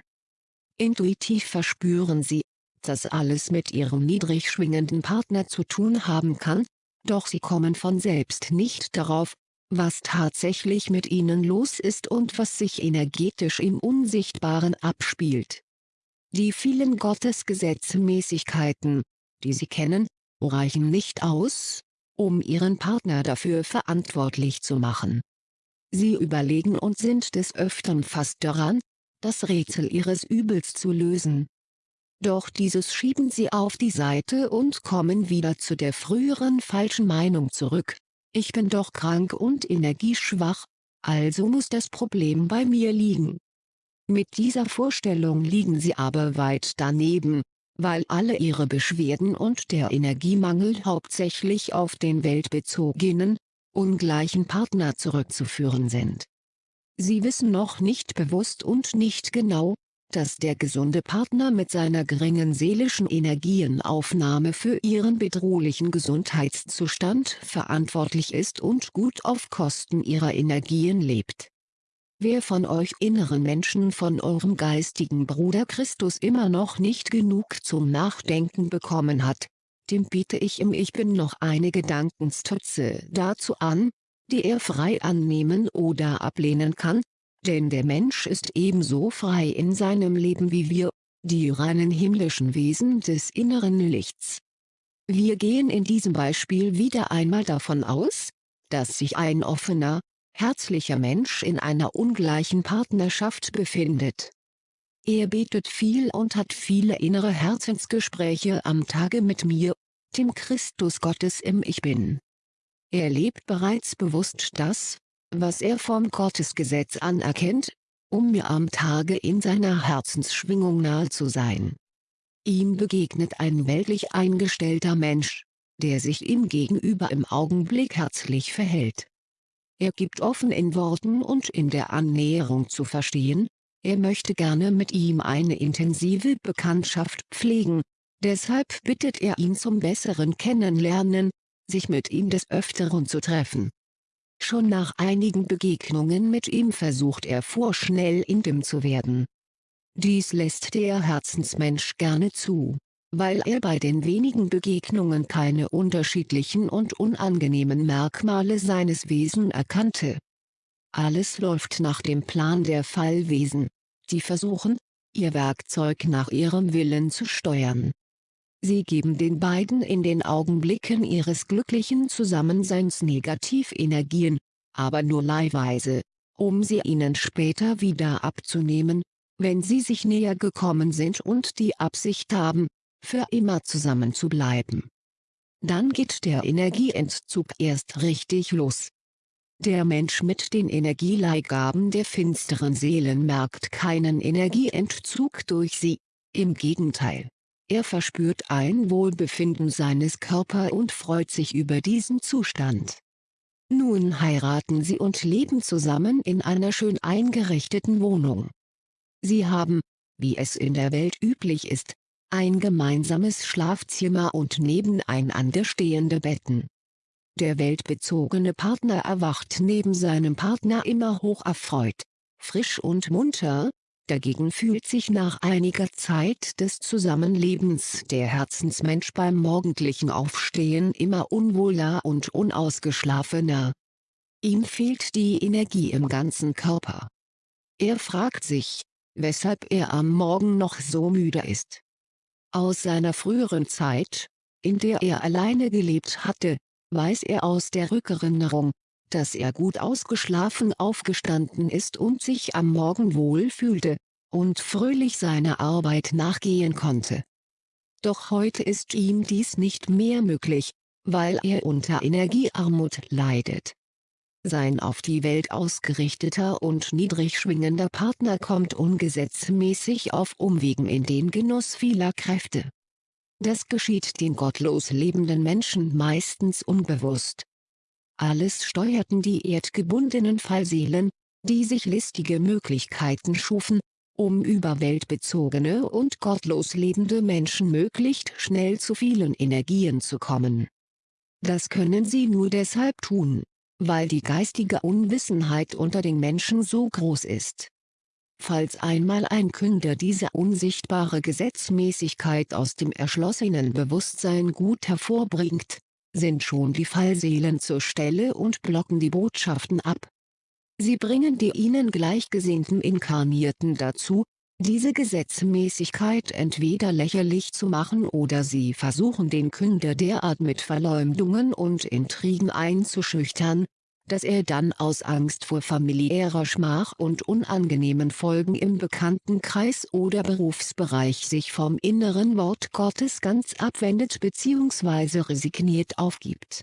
A: Intuitiv verspüren sie, dass alles mit ihrem niedrig schwingenden Partner zu tun haben kann, doch sie kommen von selbst nicht darauf, was tatsächlich mit ihnen los ist und was sich energetisch im Unsichtbaren abspielt. Die vielen Gottesgesetzmäßigkeiten, die sie kennen, reichen nicht aus, um ihren Partner dafür verantwortlich zu machen. Sie überlegen und sind des Öfteren fast daran, das Rätsel ihres Übels zu lösen. Doch dieses schieben sie auf die Seite und kommen wieder zu der früheren falschen Meinung zurück. Ich bin doch krank und energieschwach, also muss das Problem bei mir liegen. Mit dieser Vorstellung liegen sie aber weit daneben, weil alle ihre Beschwerden und der Energiemangel hauptsächlich auf den weltbezogenen, ungleichen Partner zurückzuführen sind. Sie wissen noch nicht bewusst und nicht genau, dass der gesunde Partner mit seiner geringen seelischen Energienaufnahme für ihren bedrohlichen Gesundheitszustand verantwortlich ist und gut auf Kosten ihrer Energien lebt. Wer von euch inneren Menschen von eurem geistigen Bruder Christus immer noch nicht genug zum Nachdenken bekommen hat, dem biete ich im Ich Bin noch eine Gedankenstütze dazu an, die er frei annehmen oder ablehnen kann, denn der Mensch ist ebenso frei in seinem Leben wie wir, die reinen himmlischen Wesen des inneren Lichts. Wir gehen in diesem Beispiel wieder einmal davon aus, dass sich ein offener, herzlicher Mensch in einer ungleichen Partnerschaft befindet. Er betet viel und hat viele innere Herzensgespräche am Tage mit mir, dem Christus Gottes im Ich Bin. Er lebt bereits bewusst das, was er vom Gottesgesetz anerkennt, um mir am Tage in seiner Herzensschwingung nahe zu sein. Ihm begegnet ein weltlich eingestellter Mensch, der sich ihm gegenüber im Augenblick herzlich verhält. Er gibt offen in Worten und in der Annäherung zu verstehen, er möchte gerne mit ihm eine intensive Bekanntschaft pflegen, deshalb bittet er ihn zum besseren Kennenlernen, sich mit ihm des Öfteren zu treffen. Schon nach einigen Begegnungen mit ihm versucht er vorschnell intim zu werden. Dies lässt der Herzensmensch gerne zu weil er bei den wenigen Begegnungen keine unterschiedlichen und unangenehmen Merkmale seines Wesen erkannte. Alles läuft nach dem Plan der Fallwesen, die versuchen, ihr Werkzeug nach ihrem Willen zu steuern. Sie geben den beiden in den Augenblicken ihres glücklichen Zusammenseins Negativenergien, aber nur leihweise, um sie ihnen später wieder abzunehmen, wenn sie sich näher gekommen sind und die Absicht haben, für immer zusammen zu bleiben. Dann geht der Energieentzug erst richtig los. Der Mensch mit den Energieleihgaben der finsteren Seelen merkt keinen Energieentzug durch sie, im Gegenteil. Er verspürt ein Wohlbefinden seines Körpers und freut sich über diesen Zustand. Nun heiraten sie und leben zusammen in einer schön eingerichteten Wohnung. Sie haben, wie es in der Welt üblich ist, ein gemeinsames Schlafzimmer und nebeneinander stehende Betten. Der weltbezogene Partner erwacht neben seinem Partner immer hoch erfreut, frisch und munter, dagegen fühlt sich nach einiger Zeit des Zusammenlebens der Herzensmensch beim morgendlichen Aufstehen immer unwohler und unausgeschlafener. Ihm fehlt die Energie im ganzen Körper. Er fragt sich, weshalb er am Morgen noch so müde ist. Aus seiner früheren Zeit, in der er alleine gelebt hatte, weiß er aus der Rückerinnerung, dass er gut ausgeschlafen aufgestanden ist und sich am Morgen wohl fühlte, und fröhlich seiner Arbeit nachgehen konnte. Doch heute ist ihm dies nicht mehr möglich, weil er unter Energiearmut leidet. Sein auf die Welt ausgerichteter und niedrig schwingender Partner kommt ungesetzmäßig auf Umwegen in den Genuss vieler Kräfte. Das geschieht den gottlos lebenden Menschen meistens unbewusst. Alles steuerten die erdgebundenen Fallseelen, die sich listige Möglichkeiten schufen, um überweltbezogene und gottlos lebende Menschen möglichst schnell zu vielen Energien zu kommen. Das können sie nur deshalb tun, weil die geistige Unwissenheit unter den Menschen so groß ist. Falls einmal ein Künder diese unsichtbare Gesetzmäßigkeit aus dem erschlossenen Bewusstsein gut hervorbringt, sind schon die Fallseelen zur Stelle und blocken die Botschaften ab. Sie bringen die ihnen gleichgesinnten Inkarnierten dazu, diese Gesetzmäßigkeit entweder lächerlich zu machen oder sie versuchen den Künder derart mit Verleumdungen und Intrigen einzuschüchtern, dass er dann aus Angst vor familiärer Schmach und unangenehmen Folgen im Bekanntenkreis oder Berufsbereich sich vom inneren Wort Gottes ganz abwendet bzw. resigniert aufgibt.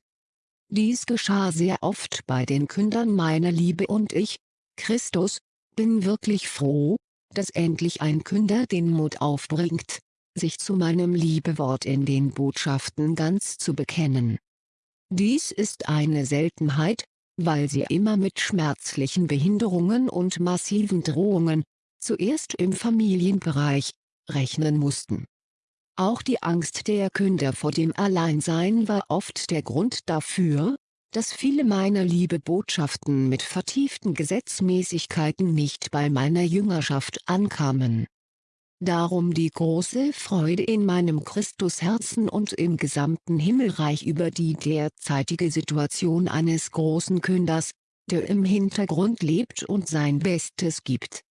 A: Dies geschah sehr oft bei den Kündern meiner Liebe und ich, Christus, bin wirklich froh, dass endlich ein Künder den Mut aufbringt, sich zu meinem Liebewort in den Botschaften ganz zu bekennen. Dies ist eine Seltenheit, weil sie immer mit schmerzlichen Behinderungen und massiven Drohungen, zuerst im Familienbereich, rechnen mussten. Auch die Angst der Künder vor dem Alleinsein war oft der Grund dafür, dass viele meiner Liebe-Botschaften mit vertieften Gesetzmäßigkeiten nicht bei meiner Jüngerschaft ankamen. Darum die große Freude in meinem Christusherzen und im gesamten Himmelreich über die derzeitige Situation eines großen Künders, der im Hintergrund lebt und sein Bestes gibt.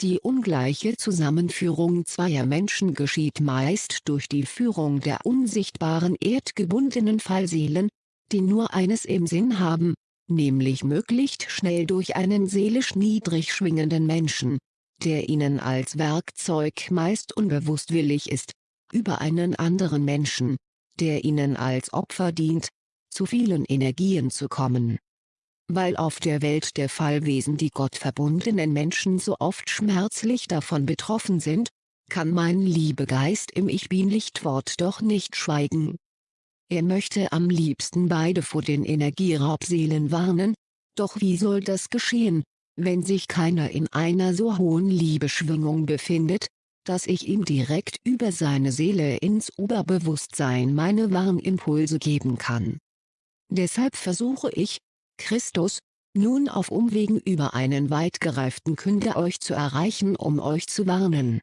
A: Die ungleiche Zusammenführung zweier Menschen geschieht meist durch die Führung der unsichtbaren erdgebundenen Fallseelen, die nur eines im Sinn haben, nämlich möglichst schnell durch einen seelisch niedrig schwingenden Menschen, der ihnen als Werkzeug meist unbewusst willig ist, über einen anderen Menschen, der ihnen als Opfer dient, zu vielen Energien zu kommen. Weil auf der Welt der Fallwesen die gottverbundenen Menschen so oft schmerzlich davon betroffen sind, kann mein Liebegeist im Ich-Bin-Lichtwort doch nicht schweigen. Er möchte am liebsten beide vor den Energieraubseelen warnen, doch wie soll das geschehen, wenn sich keiner in einer so hohen Liebeschwingung befindet, dass ich ihm direkt über seine Seele ins Oberbewusstsein meine Warnimpulse geben kann. Deshalb versuche ich, Christus, nun auf Umwegen über einen weit gereiften Künder euch zu erreichen um euch zu warnen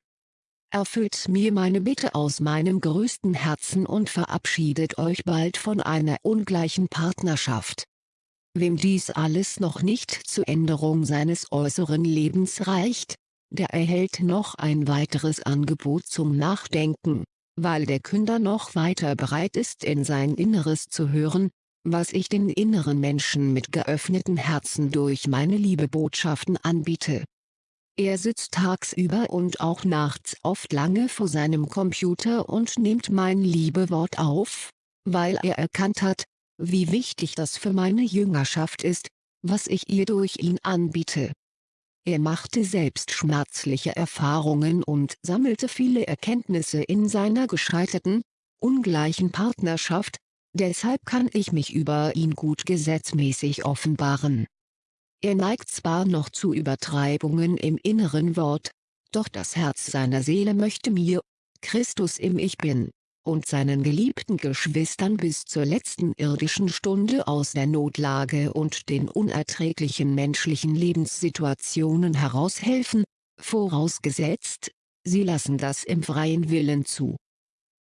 A: erfüllt mir meine Bitte aus meinem größten Herzen und verabschiedet euch bald von einer ungleichen Partnerschaft. Wem dies alles noch nicht zur Änderung seines äußeren Lebens reicht, der erhält noch ein weiteres Angebot zum Nachdenken, weil der Künder noch weiter bereit ist in sein Inneres zu hören, was ich den inneren Menschen mit geöffneten Herzen durch meine Liebebotschaften anbiete. Er sitzt tagsüber und auch nachts oft lange vor seinem Computer und nimmt mein Liebewort auf, weil er erkannt hat, wie wichtig das für meine Jüngerschaft ist, was ich ihr durch ihn anbiete. Er machte selbst schmerzliche Erfahrungen und sammelte viele Erkenntnisse in seiner gescheiterten, ungleichen Partnerschaft, deshalb kann ich mich über ihn gut gesetzmäßig offenbaren. Er neigt zwar noch zu Übertreibungen im inneren Wort, doch das Herz seiner Seele möchte mir, Christus im Ich Bin, und seinen geliebten Geschwistern bis zur letzten irdischen Stunde aus der Notlage und den unerträglichen menschlichen Lebenssituationen heraushelfen, vorausgesetzt, sie lassen das im freien Willen zu.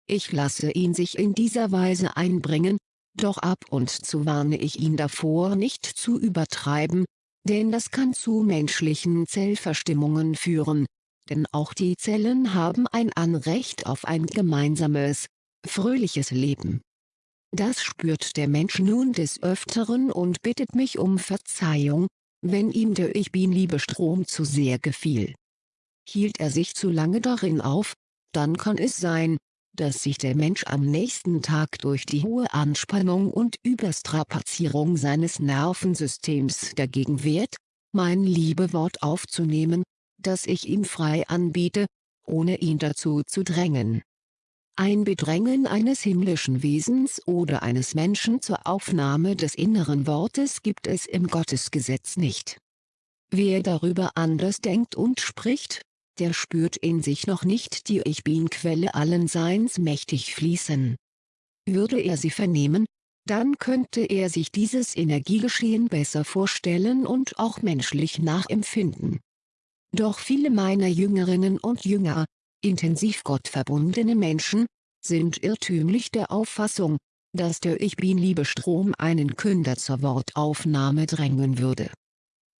A: Ich lasse ihn sich in dieser Weise einbringen, doch ab und zu warne ich ihn davor nicht zu übertreiben, denn das kann zu menschlichen Zellverstimmungen führen, denn auch die Zellen haben ein Anrecht auf ein gemeinsames, fröhliches Leben. Das spürt der Mensch nun des Öfteren und bittet mich um Verzeihung, wenn ihm der Ich-Bin-Liebestrom zu sehr gefiel. Hielt er sich zu lange darin auf, dann kann es sein, dass sich der Mensch am nächsten Tag durch die hohe Anspannung und Überstrapazierung seines Nervensystems dagegen wehrt, mein Liebewort aufzunehmen, das ich ihm frei anbiete, ohne ihn dazu zu drängen. Ein Bedrängen eines himmlischen Wesens oder eines Menschen zur Aufnahme des inneren Wortes gibt es im Gottesgesetz nicht. Wer darüber anders denkt und spricht, der spürt in sich noch nicht die Ich Bin-Quelle allen Seins mächtig fließen. Würde er sie vernehmen, dann könnte er sich dieses Energiegeschehen besser vorstellen und auch menschlich nachempfinden. Doch viele meiner Jüngerinnen und Jünger, intensiv gottverbundene Menschen, sind irrtümlich der Auffassung, dass der Ich Bin-Liebestrom einen Künder zur Wortaufnahme drängen würde.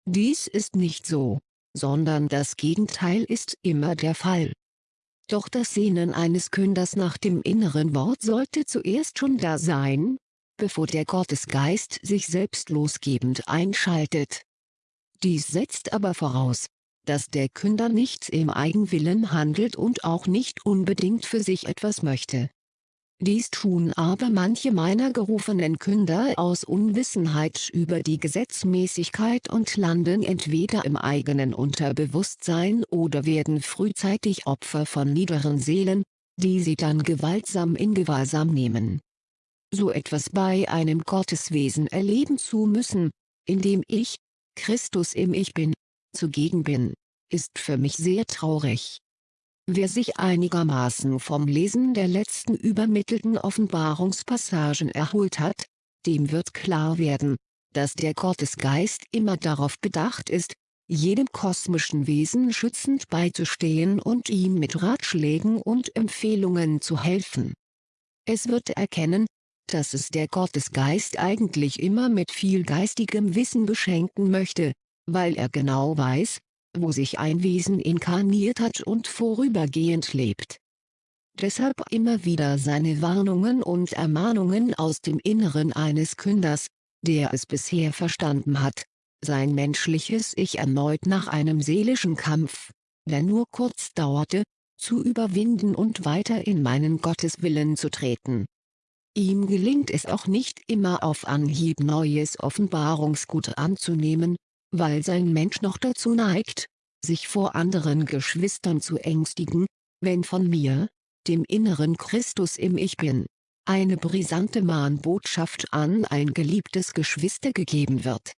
A: Dies ist nicht so sondern das Gegenteil ist immer der Fall. Doch das Sehnen eines Künders nach dem inneren Wort sollte zuerst schon da sein, bevor der Gottesgeist sich selbstlosgebend einschaltet. Dies setzt aber voraus, dass der Künder nicht im Eigenwillen handelt und auch nicht unbedingt für sich etwas möchte. Dies tun aber manche meiner gerufenen Künder aus Unwissenheit über die Gesetzmäßigkeit und landen entweder im eigenen Unterbewusstsein oder werden frühzeitig Opfer von niederen Seelen, die sie dann gewaltsam in Gewahrsam nehmen. So etwas bei einem Gotteswesen erleben zu müssen, in dem ich, Christus im Ich Bin, zugegen bin, ist für mich sehr traurig. Wer sich einigermaßen vom Lesen der letzten übermittelten Offenbarungspassagen erholt hat, dem wird klar werden, dass der Gottesgeist immer darauf bedacht ist, jedem kosmischen Wesen schützend beizustehen und ihm mit Ratschlägen und Empfehlungen zu helfen. Es wird erkennen, dass es der Gottesgeist eigentlich immer mit viel geistigem Wissen beschenken möchte, weil er genau weiß, wo sich ein Wesen inkarniert hat und vorübergehend lebt. Deshalb immer wieder seine Warnungen und Ermahnungen aus dem Inneren eines Künders, der es bisher verstanden hat, sein menschliches Ich erneut nach einem seelischen Kampf, der nur kurz dauerte, zu überwinden und weiter in meinen Gotteswillen zu treten. Ihm gelingt es auch nicht immer auf Anhieb neues Offenbarungsgut anzunehmen, weil sein Mensch noch dazu neigt, sich vor anderen Geschwistern zu ängstigen, wenn von mir, dem inneren Christus im Ich Bin, eine brisante Mahnbotschaft an ein geliebtes Geschwister gegeben wird.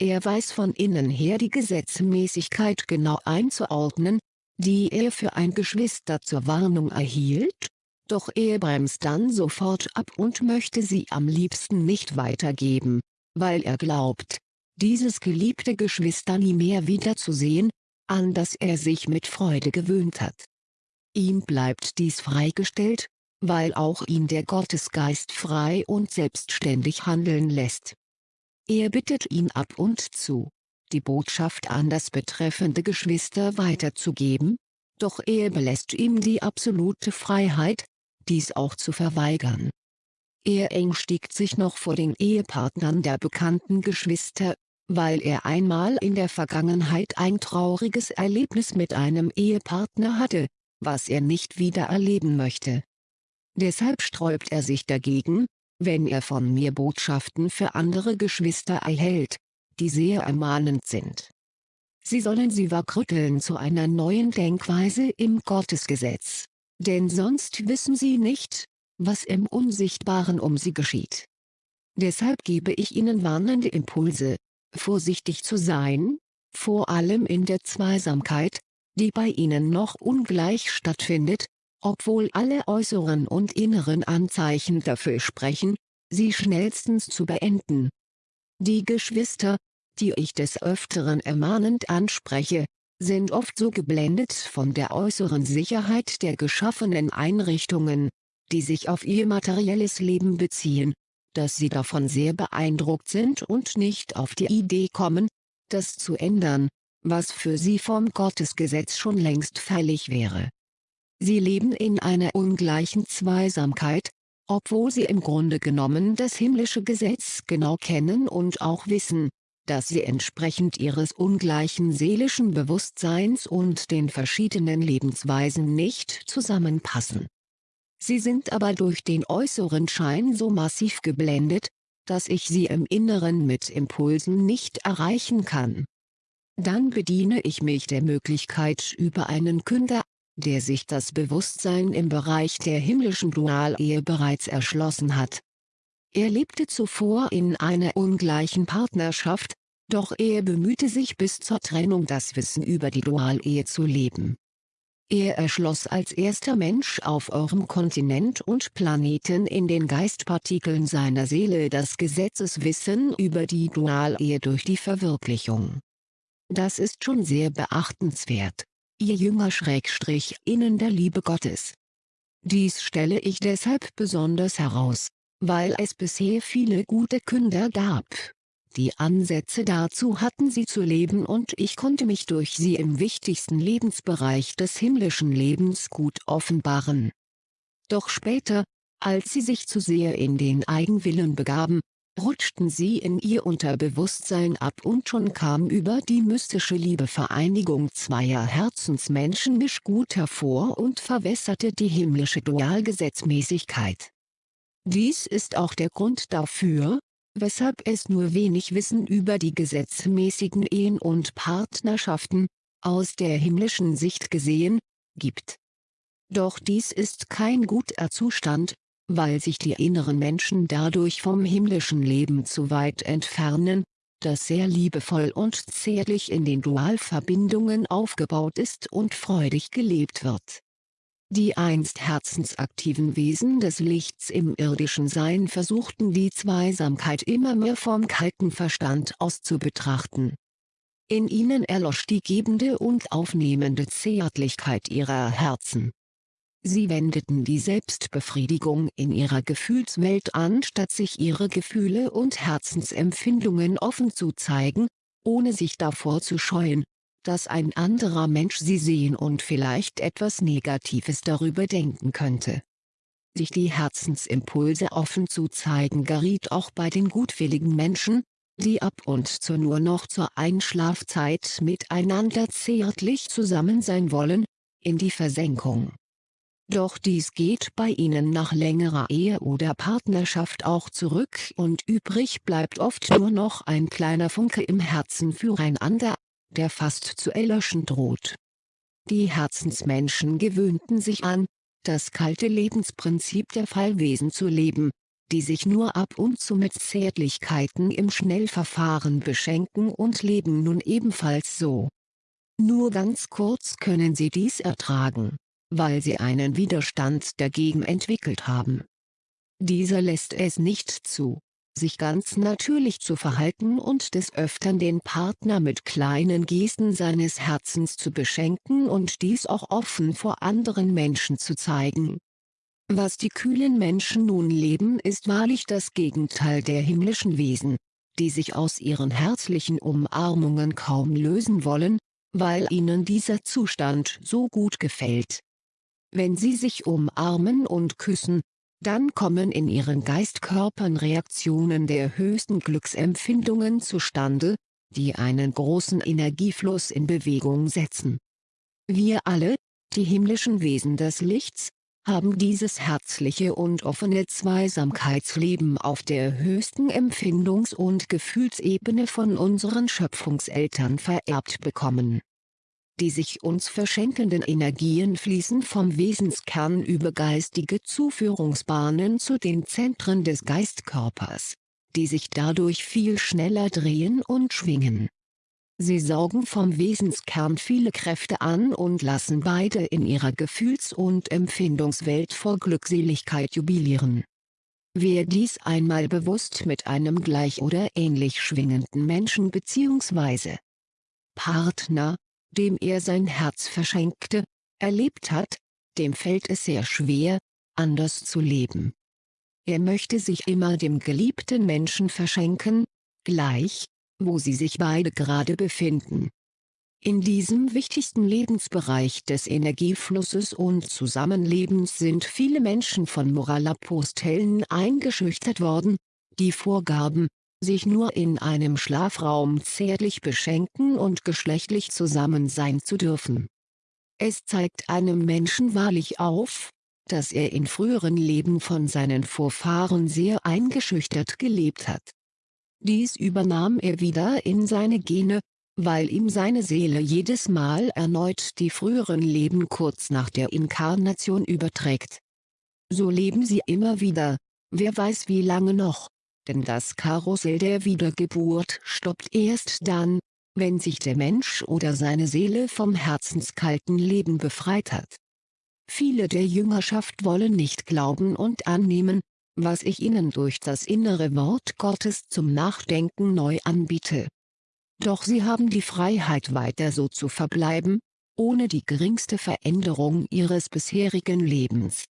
A: Er weiß von innen her die Gesetzmäßigkeit genau einzuordnen, die er für ein Geschwister zur Warnung erhielt, doch er bremst dann sofort ab und möchte sie am liebsten nicht weitergeben, weil er glaubt, dieses geliebte Geschwister nie mehr wiederzusehen, an das er sich mit Freude gewöhnt hat. Ihm bleibt dies freigestellt, weil auch ihn der Gottesgeist frei und selbstständig handeln lässt. Er bittet ihn ab und zu, die Botschaft an das betreffende Geschwister weiterzugeben, doch er belässt ihm die absolute Freiheit, dies auch zu verweigern. Er ängstigt sich noch vor den Ehepartnern der bekannten Geschwister, weil er einmal in der Vergangenheit ein trauriges Erlebnis mit einem Ehepartner hatte, was er nicht wieder erleben möchte. Deshalb sträubt er sich dagegen, wenn er von mir Botschaften für andere Geschwister erhält, die sehr ermahnend sind. Sie sollen sie wachrütteln zu einer neuen Denkweise im Gottesgesetz, denn sonst wissen sie nicht, was im Unsichtbaren um sie geschieht. Deshalb gebe ich ihnen warnende Impulse, vorsichtig zu sein, vor allem in der Zweisamkeit, die bei ihnen noch ungleich stattfindet, obwohl alle äußeren und inneren Anzeichen dafür sprechen, sie schnellstens zu beenden. Die Geschwister, die ich des Öfteren ermahnend anspreche, sind oft so geblendet von der äußeren Sicherheit der geschaffenen Einrichtungen, die sich auf ihr materielles Leben beziehen, dass sie davon sehr beeindruckt sind und nicht auf die Idee kommen, das zu ändern, was für sie vom Gottesgesetz schon längst fällig wäre. Sie leben in einer ungleichen Zweisamkeit, obwohl sie im Grunde genommen das himmlische Gesetz genau kennen und auch wissen, dass sie entsprechend ihres ungleichen seelischen Bewusstseins und den verschiedenen Lebensweisen nicht zusammenpassen. Sie sind aber durch den äußeren Schein so massiv geblendet, dass ich sie im Inneren mit Impulsen nicht erreichen kann. Dann bediene ich mich der Möglichkeit über einen Künder, der sich das Bewusstsein im Bereich der himmlischen Dualehe bereits erschlossen hat. Er lebte zuvor in einer ungleichen Partnerschaft, doch er bemühte sich bis zur Trennung das Wissen über die Dualehe zu leben. Er erschloss als erster Mensch auf eurem Kontinent und Planeten in den Geistpartikeln seiner Seele das Gesetzeswissen über die Dualehe durch die Verwirklichung. Das ist schon sehr beachtenswert, ihr Jünger Schrägstrich innen der Liebe Gottes. Dies stelle ich deshalb besonders heraus, weil es bisher viele gute Künder gab, die Ansätze dazu hatten sie zu leben und ich konnte mich durch sie im wichtigsten Lebensbereich des himmlischen Lebens gut offenbaren. Doch später, als sie sich zu sehr in den Eigenwillen begaben, rutschten sie in ihr Unterbewusstsein ab und schon kam über die mystische Liebevereinigung zweier Herzensmenschen Mischgut hervor und verwässerte die himmlische Dualgesetzmäßigkeit. Dies ist auch der Grund dafür, weshalb es nur wenig Wissen über die gesetzmäßigen Ehen und Partnerschaften, aus der himmlischen Sicht gesehen, gibt. Doch dies ist kein guter Zustand, weil sich die inneren Menschen dadurch vom himmlischen Leben zu weit entfernen, das sehr liebevoll und zärtlich in den Dualverbindungen aufgebaut ist und freudig gelebt wird. Die einst herzensaktiven Wesen des Lichts im irdischen Sein versuchten die Zweisamkeit immer mehr vom kalten Verstand aus zu betrachten. In ihnen erlosch die gebende und aufnehmende Zärtlichkeit ihrer Herzen. Sie wendeten die Selbstbefriedigung in ihrer Gefühlswelt an statt sich ihre Gefühle und Herzensempfindungen offen zu zeigen, ohne sich davor zu scheuen, dass ein anderer Mensch sie sehen und vielleicht etwas Negatives darüber denken könnte. Sich die Herzensimpulse offen zu zeigen geriet auch bei den gutwilligen Menschen, die ab und zu nur noch zur Einschlafzeit miteinander zärtlich zusammen sein wollen, in die Versenkung. Doch dies geht bei ihnen nach längerer Ehe oder Partnerschaft auch zurück und übrig bleibt oft nur noch ein kleiner Funke im Herzen füreinander, der fast zu erlöschen droht. Die Herzensmenschen gewöhnten sich an, das kalte Lebensprinzip der Fallwesen zu leben, die sich nur ab und zu mit Zärtlichkeiten im Schnellverfahren beschenken und leben nun ebenfalls so. Nur ganz kurz können sie dies ertragen, weil sie einen Widerstand dagegen entwickelt haben. Dieser lässt es nicht zu, sich ganz natürlich zu verhalten und des Öfteren den Partner mit kleinen Gesten seines Herzens zu beschenken und dies auch offen vor anderen Menschen zu zeigen. Was die kühlen Menschen nun leben ist wahrlich das Gegenteil der himmlischen Wesen, die sich aus ihren herzlichen Umarmungen kaum lösen wollen, weil ihnen dieser Zustand so gut gefällt. Wenn sie sich umarmen und küssen, dann kommen in ihren Geistkörpern Reaktionen der höchsten Glücksempfindungen zustande, die einen großen Energiefluss in Bewegung setzen. Wir alle, die himmlischen Wesen des Lichts, haben dieses herzliche und offene Zweisamkeitsleben auf der höchsten Empfindungs- und Gefühlsebene von unseren Schöpfungseltern vererbt bekommen die sich uns verschenkenden Energien fließen vom Wesenskern über geistige Zuführungsbahnen zu den Zentren des Geistkörpers, die sich dadurch viel schneller drehen und schwingen. Sie saugen vom Wesenskern viele Kräfte an und lassen beide in ihrer Gefühls- und Empfindungswelt vor Glückseligkeit jubilieren. Wer dies einmal bewusst mit einem gleich oder ähnlich schwingenden Menschen bzw. Partner, dem er sein Herz verschenkte, erlebt hat, dem fällt es sehr schwer, anders zu leben. Er möchte sich immer dem geliebten Menschen verschenken, gleich, wo sie sich beide gerade befinden. In diesem wichtigsten Lebensbereich des Energieflusses und Zusammenlebens sind viele Menschen von Moralapostellen eingeschüchtert worden, die vorgaben, sich nur in einem Schlafraum zärtlich beschenken und geschlechtlich zusammen sein zu dürfen. Es zeigt einem Menschen wahrlich auf, dass er in früheren Leben von seinen Vorfahren sehr eingeschüchtert gelebt hat. Dies übernahm er wieder in seine Gene, weil ihm seine Seele jedes Mal erneut die früheren Leben kurz nach der Inkarnation überträgt. So leben sie immer wieder, wer weiß wie lange noch, denn das Karussell der Wiedergeburt stoppt erst dann, wenn sich der Mensch oder seine Seele vom herzenskalten Leben befreit hat. Viele der Jüngerschaft wollen nicht glauben und annehmen, was ich ihnen durch das innere Wort Gottes zum Nachdenken neu anbiete. Doch sie haben die Freiheit weiter so zu verbleiben, ohne die geringste Veränderung ihres bisherigen Lebens.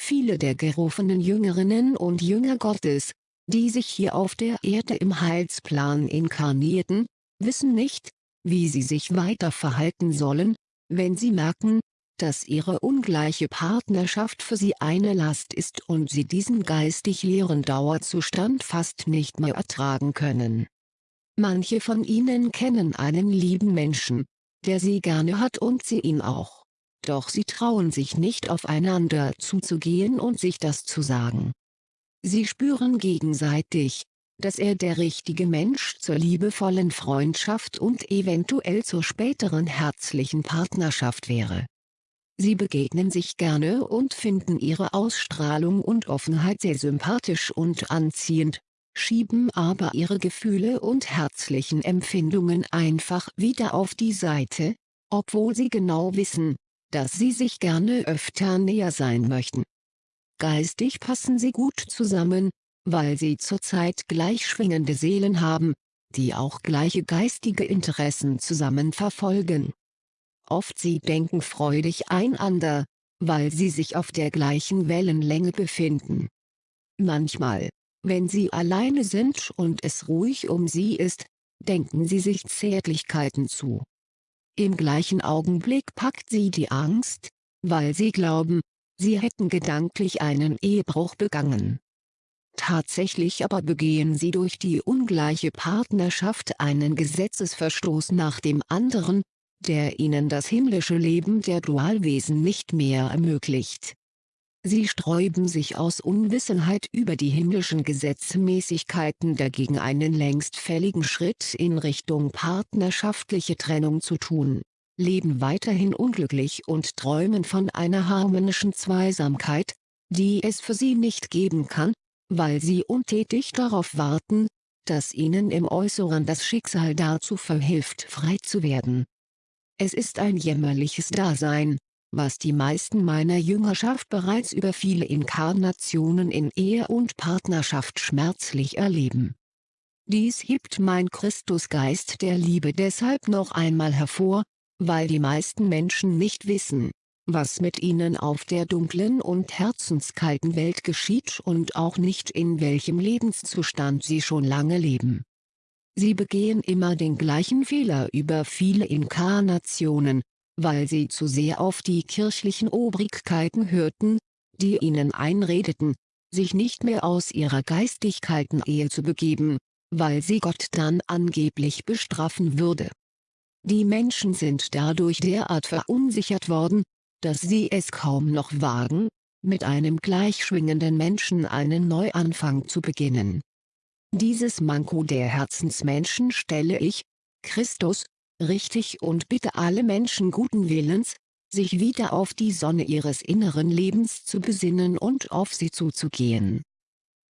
A: Viele der gerufenen Jüngerinnen und Jünger Gottes, die sich hier auf der Erde im Heilsplan inkarnierten, wissen nicht, wie sie sich weiter verhalten sollen, wenn sie merken, dass ihre ungleiche Partnerschaft für sie eine Last ist und sie diesen geistig leeren Dauerzustand fast nicht mehr ertragen können. Manche von ihnen kennen einen lieben Menschen, der sie gerne hat und sie ihn auch. Doch sie trauen sich nicht aufeinander zuzugehen und sich das zu sagen. Sie spüren gegenseitig, dass er der richtige Mensch zur liebevollen Freundschaft und eventuell zur späteren herzlichen Partnerschaft wäre. Sie begegnen sich gerne und finden ihre Ausstrahlung und Offenheit sehr sympathisch und anziehend, schieben aber ihre Gefühle und herzlichen Empfindungen einfach wieder auf die Seite, obwohl sie genau wissen, dass sie sich gerne öfter näher sein möchten. Geistig passen sie gut zusammen, weil sie zurzeit gleich schwingende Seelen haben, die auch gleiche geistige Interessen zusammen verfolgen. Oft sie denken freudig einander, weil sie sich auf der gleichen Wellenlänge befinden. Manchmal, wenn sie alleine sind und es ruhig um sie ist, denken sie sich Zärtlichkeiten zu. Im gleichen Augenblick packt sie die Angst, weil sie glauben, sie hätten gedanklich einen Ehebruch begangen. Tatsächlich aber begehen sie durch die ungleiche Partnerschaft einen Gesetzesverstoß nach dem anderen, der ihnen das himmlische Leben der Dualwesen nicht mehr ermöglicht. Sie sträuben sich aus Unwissenheit über die himmlischen Gesetzmäßigkeiten dagegen einen längst fälligen Schritt in Richtung partnerschaftliche Trennung zu tun, leben weiterhin unglücklich und träumen von einer harmonischen Zweisamkeit, die es für sie nicht geben kann, weil sie untätig darauf warten, dass ihnen im Äußeren das Schicksal dazu verhilft frei zu werden. Es ist ein jämmerliches Dasein, was die meisten meiner Jüngerschaft bereits über viele Inkarnationen in Ehe und Partnerschaft schmerzlich erleben. Dies hebt mein Christusgeist der Liebe deshalb noch einmal hervor, weil die meisten Menschen nicht wissen, was mit ihnen auf der dunklen und herzenskalten Welt geschieht und auch nicht in welchem Lebenszustand sie schon lange leben. Sie begehen immer den gleichen Fehler über viele Inkarnationen, weil sie zu sehr auf die kirchlichen Obrigkeiten hörten, die ihnen einredeten, sich nicht mehr aus ihrer geistigkeiten Ehe zu begeben, weil sie Gott dann angeblich bestrafen würde. Die Menschen sind dadurch derart verunsichert worden, dass sie es kaum noch wagen, mit einem gleichschwingenden Menschen einen Neuanfang zu beginnen. Dieses Manko der Herzensmenschen stelle ich, Christus, richtig und bitte alle Menschen guten Willens, sich wieder auf die Sonne ihres inneren Lebens zu besinnen und auf sie zuzugehen.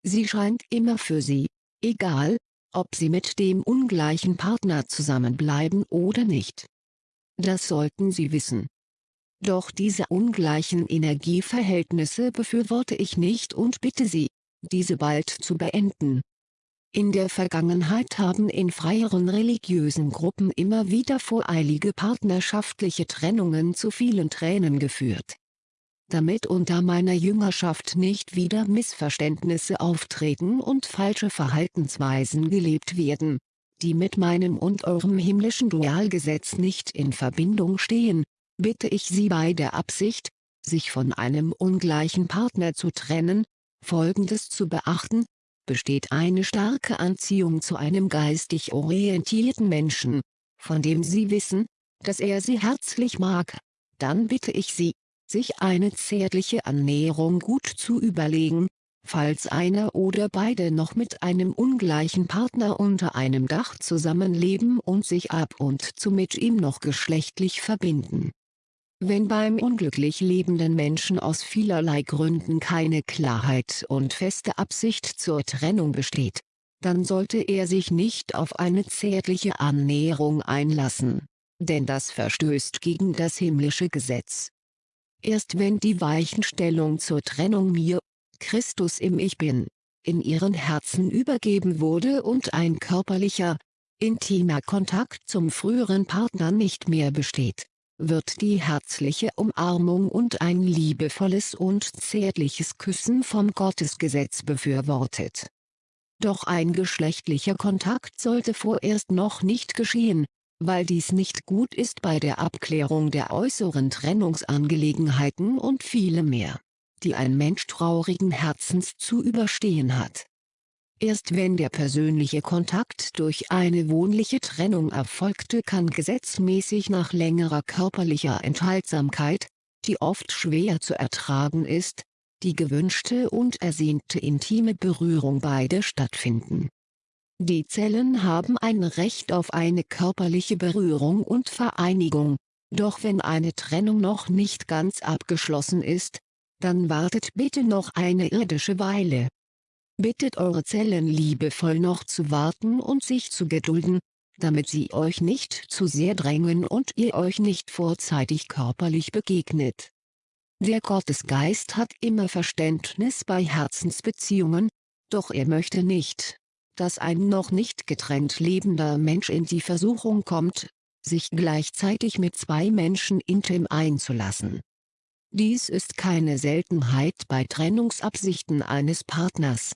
A: Sie scheint immer für sie, egal, ob sie mit dem ungleichen Partner zusammenbleiben oder nicht. Das sollten sie wissen. Doch diese ungleichen Energieverhältnisse befürworte ich nicht und bitte Sie, diese bald zu beenden. In der Vergangenheit haben in freieren religiösen Gruppen immer wieder voreilige partnerschaftliche Trennungen zu vielen Tränen geführt. Damit unter meiner Jüngerschaft nicht wieder Missverständnisse auftreten und falsche Verhaltensweisen gelebt werden, die mit meinem und eurem himmlischen Dualgesetz nicht in Verbindung stehen, bitte ich Sie bei der Absicht, sich von einem ungleichen Partner zu trennen, folgendes zu beachten, besteht eine starke Anziehung zu einem geistig orientierten Menschen, von dem Sie wissen, dass er Sie herzlich mag, dann bitte ich Sie, sich eine zärtliche Annäherung gut zu überlegen, falls einer oder beide noch mit einem ungleichen Partner unter einem Dach zusammenleben und sich ab und zu mit ihm noch geschlechtlich verbinden. Wenn beim unglücklich lebenden Menschen aus vielerlei Gründen keine Klarheit und feste Absicht zur Trennung besteht, dann sollte er sich nicht auf eine zärtliche Annäherung einlassen, denn das verstößt gegen das himmlische Gesetz. Erst wenn die Weichenstellung zur Trennung mir, Christus im Ich Bin, in ihren Herzen übergeben wurde und ein körperlicher, intimer Kontakt zum früheren Partner nicht mehr besteht, wird die herzliche Umarmung und ein liebevolles und zärtliches Küssen vom Gottesgesetz befürwortet. Doch ein geschlechtlicher Kontakt sollte vorerst noch nicht geschehen, weil dies nicht gut ist bei der Abklärung der äußeren Trennungsangelegenheiten und viele mehr, die ein Mensch traurigen Herzens zu überstehen hat. Erst wenn der persönliche Kontakt durch eine wohnliche Trennung erfolgte kann gesetzmäßig nach längerer körperlicher Enthaltsamkeit, die oft schwer zu ertragen ist, die gewünschte und ersehnte intime Berührung beide stattfinden. Die Zellen haben ein Recht auf eine körperliche Berührung und Vereinigung, doch wenn eine Trennung noch nicht ganz abgeschlossen ist, dann wartet bitte noch eine irdische Weile bittet eure Zellen liebevoll noch zu warten und sich zu gedulden, damit sie euch nicht zu sehr drängen und ihr euch nicht vorzeitig körperlich begegnet. Der Gottesgeist hat immer Verständnis bei Herzensbeziehungen, doch er möchte nicht, dass ein noch nicht getrennt lebender Mensch in die Versuchung kommt, sich gleichzeitig mit zwei Menschen intim einzulassen. Dies ist keine Seltenheit bei Trennungsabsichten eines Partners,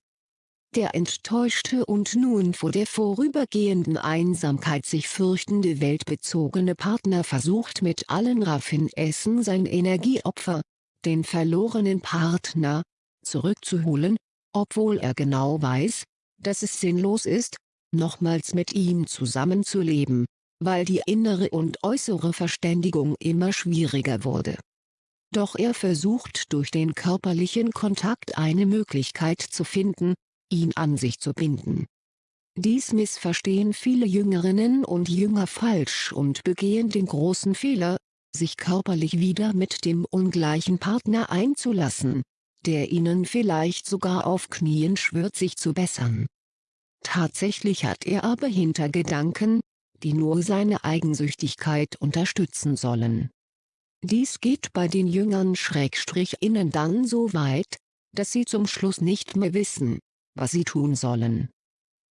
A: der enttäuschte und nun vor der vorübergehenden Einsamkeit sich fürchtende weltbezogene Partner versucht mit allen Raffinessen sein Energieopfer, den verlorenen Partner, zurückzuholen, obwohl er genau weiß, dass es sinnlos ist, nochmals mit ihm zusammenzuleben, weil die innere und äußere Verständigung immer schwieriger wurde. Doch er versucht durch den körperlichen Kontakt eine Möglichkeit zu finden, ihn an sich zu binden. Dies missverstehen viele Jüngerinnen und Jünger falsch und begehen den großen Fehler, sich körperlich wieder mit dem ungleichen Partner einzulassen, der ihnen vielleicht sogar auf Knien schwört sich zu bessern. Tatsächlich hat er aber Hintergedanken, die nur seine Eigensüchtigkeit unterstützen sollen. Dies geht bei den Jüngern Schrägstrich innen dann so weit, dass sie zum Schluss nicht mehr wissen, was sie tun sollen.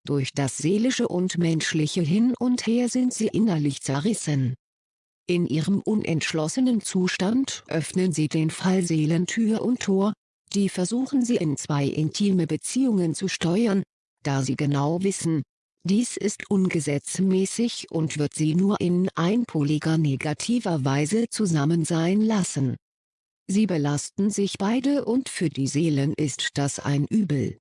A: Durch das seelische und menschliche Hin und Her sind sie innerlich zerrissen. In ihrem unentschlossenen Zustand öffnen sie den Fallseelen Tür und Tor, die versuchen sie in zwei intime Beziehungen zu steuern, da sie genau wissen, dies ist ungesetzmäßig und wird sie nur in einpoliger negativer Weise zusammen sein lassen. Sie belasten sich beide und für die Seelen ist das ein Übel.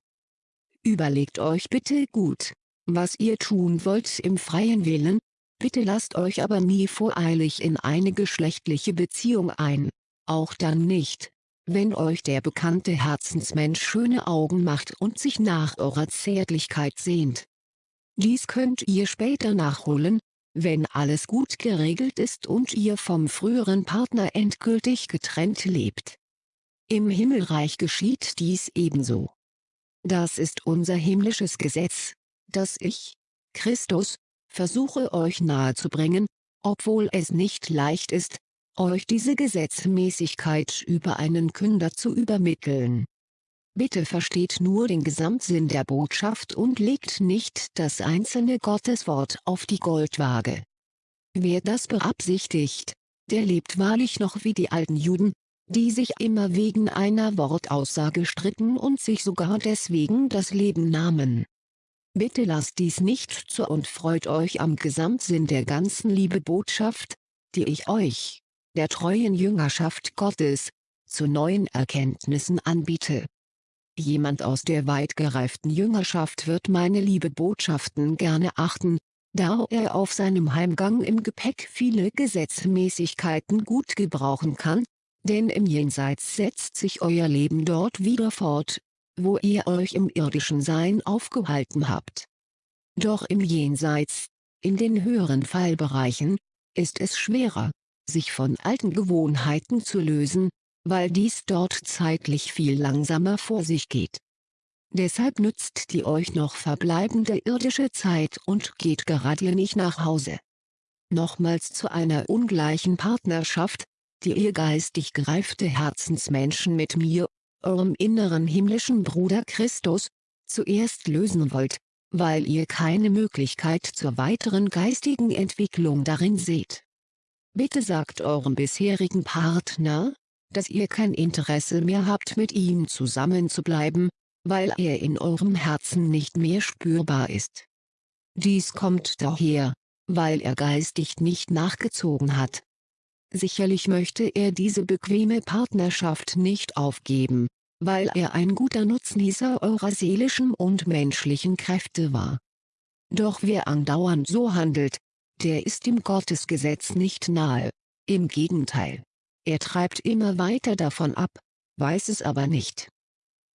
A: Überlegt euch bitte gut, was ihr tun wollt im freien Willen, bitte lasst euch aber nie voreilig in eine geschlechtliche Beziehung ein, auch dann nicht, wenn euch der bekannte Herzensmensch schöne Augen macht und sich nach eurer Zärtlichkeit sehnt. Dies könnt ihr später nachholen, wenn alles gut geregelt ist und ihr vom früheren Partner endgültig getrennt lebt. Im Himmelreich geschieht dies ebenso. Das ist unser himmlisches Gesetz, das ich, Christus, versuche euch nahezubringen, obwohl es nicht leicht ist, euch diese Gesetzmäßigkeit über einen Künder zu übermitteln. Bitte versteht nur den Gesamtsinn der Botschaft und legt nicht das einzelne Gotteswort auf die Goldwaage. Wer das beabsichtigt, der lebt wahrlich noch wie die alten Juden, die sich immer wegen einer Wortaussage stritten und sich sogar deswegen das Leben nahmen. Bitte lasst dies nicht zu und freut euch am Gesamtsinn der ganzen Liebebotschaft, die ich euch, der treuen Jüngerschaft Gottes, zu neuen Erkenntnissen anbiete. Jemand aus der weit gereiften Jüngerschaft wird meine Liebebotschaften gerne achten, da er auf seinem Heimgang im Gepäck viele Gesetzmäßigkeiten gut gebrauchen kann, Denn im Jenseits setzt sich euer Leben dort wieder fort, wo ihr euch im irdischen Sein aufgehalten habt. Doch im Jenseits, in den höheren Fallbereichen, ist es schwerer, sich von alten Gewohnheiten zu lösen, weil dies dort zeitlich viel langsamer vor sich geht. Deshalb nützt die euch noch verbleibende irdische Zeit und geht gerade nicht nach Hause. Nochmals zu einer ungleichen Partnerschaft, die ihr geistig gereifte Herzensmenschen mit mir, eurem inneren himmlischen Bruder Christus, zuerst lösen wollt, weil ihr keine Möglichkeit zur weiteren geistigen Entwicklung darin seht. Bitte sagt eurem bisherigen Partner, dass ihr kein Interesse mehr habt mit ihm zusammenzubleiben, weil er in eurem Herzen nicht mehr spürbar ist. Dies kommt daher, weil er geistig nicht nachgezogen hat. Sicherlich möchte er diese bequeme Partnerschaft nicht aufgeben, weil er ein guter Nutznießer eurer seelischen und menschlichen Kräfte war. Doch wer andauernd so handelt, der ist dem Gottesgesetz nicht nahe, im Gegenteil. Er treibt immer weiter davon ab, weiß es aber nicht.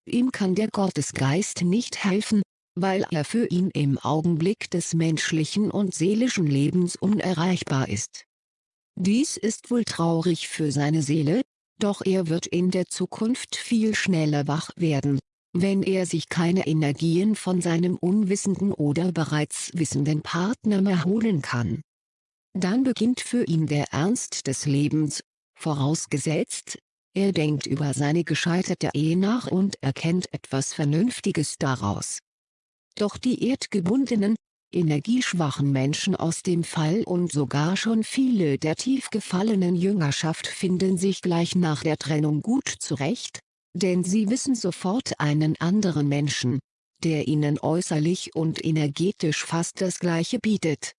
A: Ihm kann der Gottesgeist nicht helfen, weil er für ihn im Augenblick des menschlichen und seelischen Lebens unerreichbar ist. Dies ist wohl traurig für seine Seele, doch er wird in der Zukunft viel schneller wach werden, wenn er sich keine Energien von seinem unwissenden oder bereits wissenden Partner mehr holen kann. Dann beginnt für ihn der Ernst des Lebens, vorausgesetzt, er denkt über seine gescheiterte Ehe nach und erkennt etwas Vernünftiges daraus. Doch die erdgebundenen, energieschwachen Menschen aus dem Fall und sogar schon viele der tief gefallenen Jüngerschaft finden sich gleich nach der Trennung gut zurecht, denn sie wissen sofort einen anderen Menschen, der ihnen äußerlich und energetisch fast das Gleiche bietet.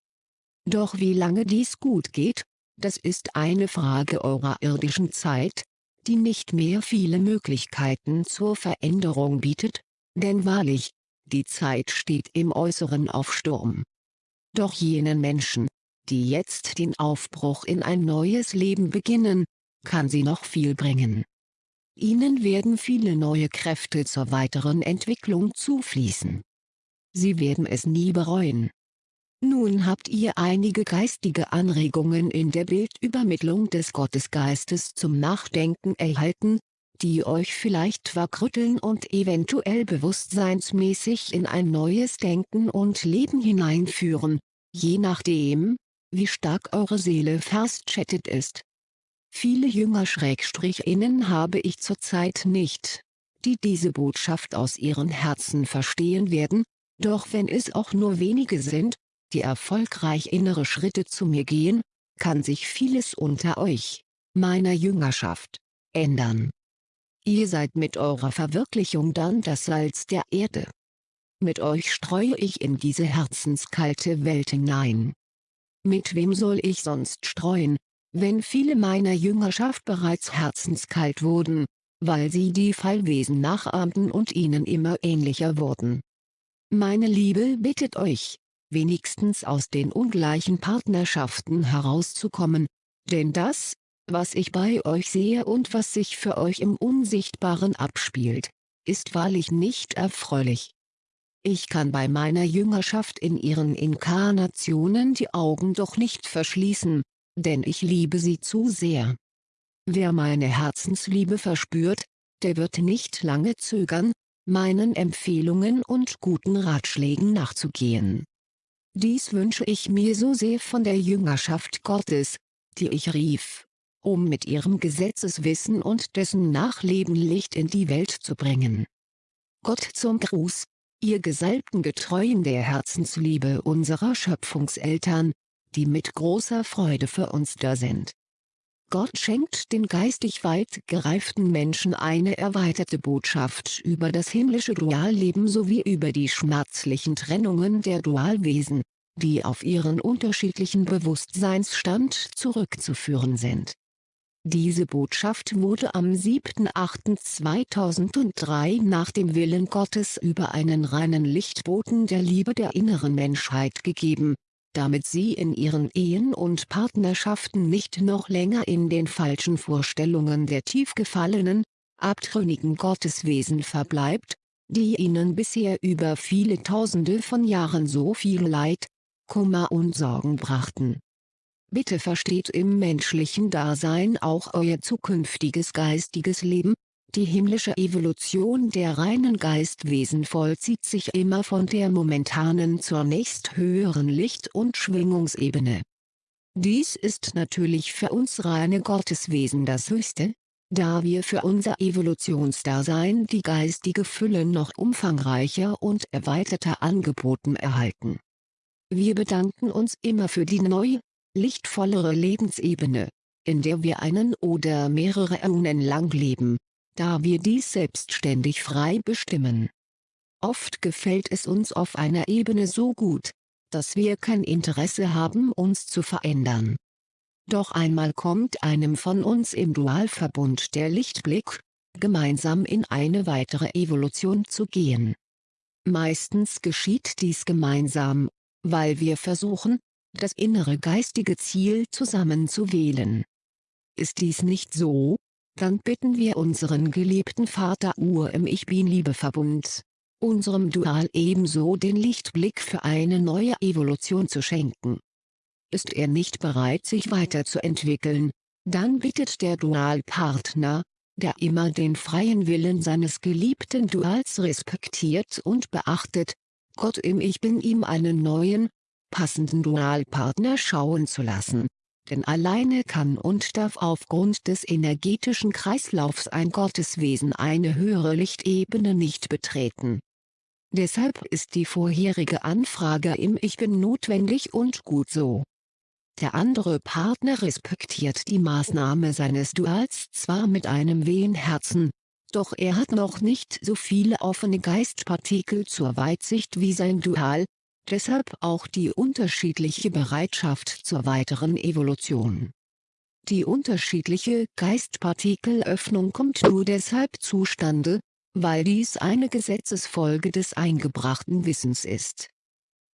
A: Doch wie lange dies gut geht, das ist eine Frage eurer irdischen Zeit, die nicht mehr viele Möglichkeiten zur Veränderung bietet, denn wahrlich, die Zeit steht im Äußeren auf Sturm. Doch jenen Menschen, die jetzt den Aufbruch in ein neues Leben beginnen, kann sie noch viel bringen. Ihnen werden viele neue Kräfte zur weiteren Entwicklung zufließen. Sie werden es nie bereuen. Nun habt ihr einige geistige Anregungen in der Bildübermittlung des Gottesgeistes zum Nachdenken erhalten, die euch vielleicht wachrütteln und eventuell bewusstseinsmäßig in ein neues Denken und Leben hineinführen, je nachdem, wie stark eure Seele verstschattet ist. Viele Jünger-Innen habe ich zurzeit nicht, die diese Botschaft aus ihren Herzen verstehen werden, doch wenn es auch nur wenige sind, die erfolgreich innere Schritte zu mir gehen, kann sich vieles unter euch, meiner Jüngerschaft, ändern. Ihr seid mit eurer Verwirklichung dann das Salz der Erde. Mit euch streue ich in diese herzenskalte Welt hinein. Mit wem soll ich sonst streuen, wenn viele meiner Jüngerschaft bereits herzenskalt wurden, weil sie die Fallwesen nachahmten und ihnen immer ähnlicher wurden. Meine Liebe bittet euch, wenigstens aus den ungleichen Partnerschaften herauszukommen, denn das, was ich bei euch sehe und was sich für euch im Unsichtbaren abspielt, ist wahrlich nicht erfreulich. Ich kann bei meiner Jüngerschaft in ihren Inkarnationen die Augen doch nicht verschließen, denn ich liebe sie zu sehr. Wer meine Herzensliebe verspürt, der wird nicht lange zögern, meinen Empfehlungen und guten Ratschlägen nachzugehen. Dies wünsche ich mir so sehr von der Jüngerschaft Gottes, die ich rief, um mit ihrem Gesetzeswissen und dessen Nachleben Licht in die Welt zu bringen. Gott zum Gruß, ihr gesalbten Getreuen der Herzensliebe unserer Schöpfungseltern, die mit großer Freude für uns da sind. Gott schenkt den geistig weit gereiften Menschen eine erweiterte Botschaft über das himmlische Dualleben sowie über die schmerzlichen Trennungen der Dualwesen, die auf ihren unterschiedlichen Bewusstseinsstand zurückzuführen sind. Diese Botschaft wurde am 7.8.2003 nach dem Willen Gottes über einen reinen Lichtboten der Liebe der inneren Menschheit gegeben, damit sie in ihren Ehen und Partnerschaften nicht noch länger in den falschen Vorstellungen der tief gefallenen, abtrünnigen Gotteswesen verbleibt, die ihnen bisher über viele Tausende von Jahren so viel Leid, Kummer und Sorgen brachten. Bitte versteht im menschlichen Dasein auch euer zukünftiges geistiges Leben, die himmlische Evolution der reinen Geistwesen vollzieht sich immer von der momentanen zur nächsthöheren Licht- und Schwingungsebene. Dies ist natürlich für uns reine Gotteswesen das Höchste, da wir für unser Evolutionsdasein die geistige Fülle noch umfangreicher und erweiterter angeboten erhalten. Wir bedanken uns immer für die neue, lichtvollere Lebensebene, in der wir einen oder mehrere Äonen lang leben da wir dies selbstständig frei bestimmen. Oft gefällt es uns auf einer Ebene so gut, dass wir kein Interesse haben uns zu verändern. Doch einmal kommt einem von uns im Dualverbund der Lichtblick, gemeinsam in eine weitere Evolution zu gehen. Meistens geschieht dies gemeinsam, weil wir versuchen, das innere geistige Ziel zusammen zu wählen. Ist dies nicht so, dann bitten wir unseren geliebten Vater Ur im Ich Bin-Liebeverbund, unserem Dual ebenso den Lichtblick für eine neue Evolution zu schenken. Ist er nicht bereit sich weiterzuentwickeln, dann bittet der Dualpartner, der immer den freien Willen seines geliebten Duals respektiert und beachtet, Gott im Ich Bin ihm einen neuen, passenden Dualpartner schauen zu lassen denn alleine kann und darf aufgrund des energetischen Kreislaufs ein Gotteswesen eine höhere Lichtebene nicht betreten. Deshalb ist die vorherige Anfrage im Ich Bin notwendig und gut so. Der andere Partner respektiert die Maßnahme seines Duals zwar mit einem wehen Herzen, doch er hat noch nicht so viele offene Geistpartikel zur Weitsicht wie sein Dual, deshalb auch die unterschiedliche Bereitschaft zur weiteren Evolution. Die unterschiedliche Geistpartikelöffnung kommt nur deshalb zustande, weil dies eine Gesetzesfolge des eingebrachten Wissens ist.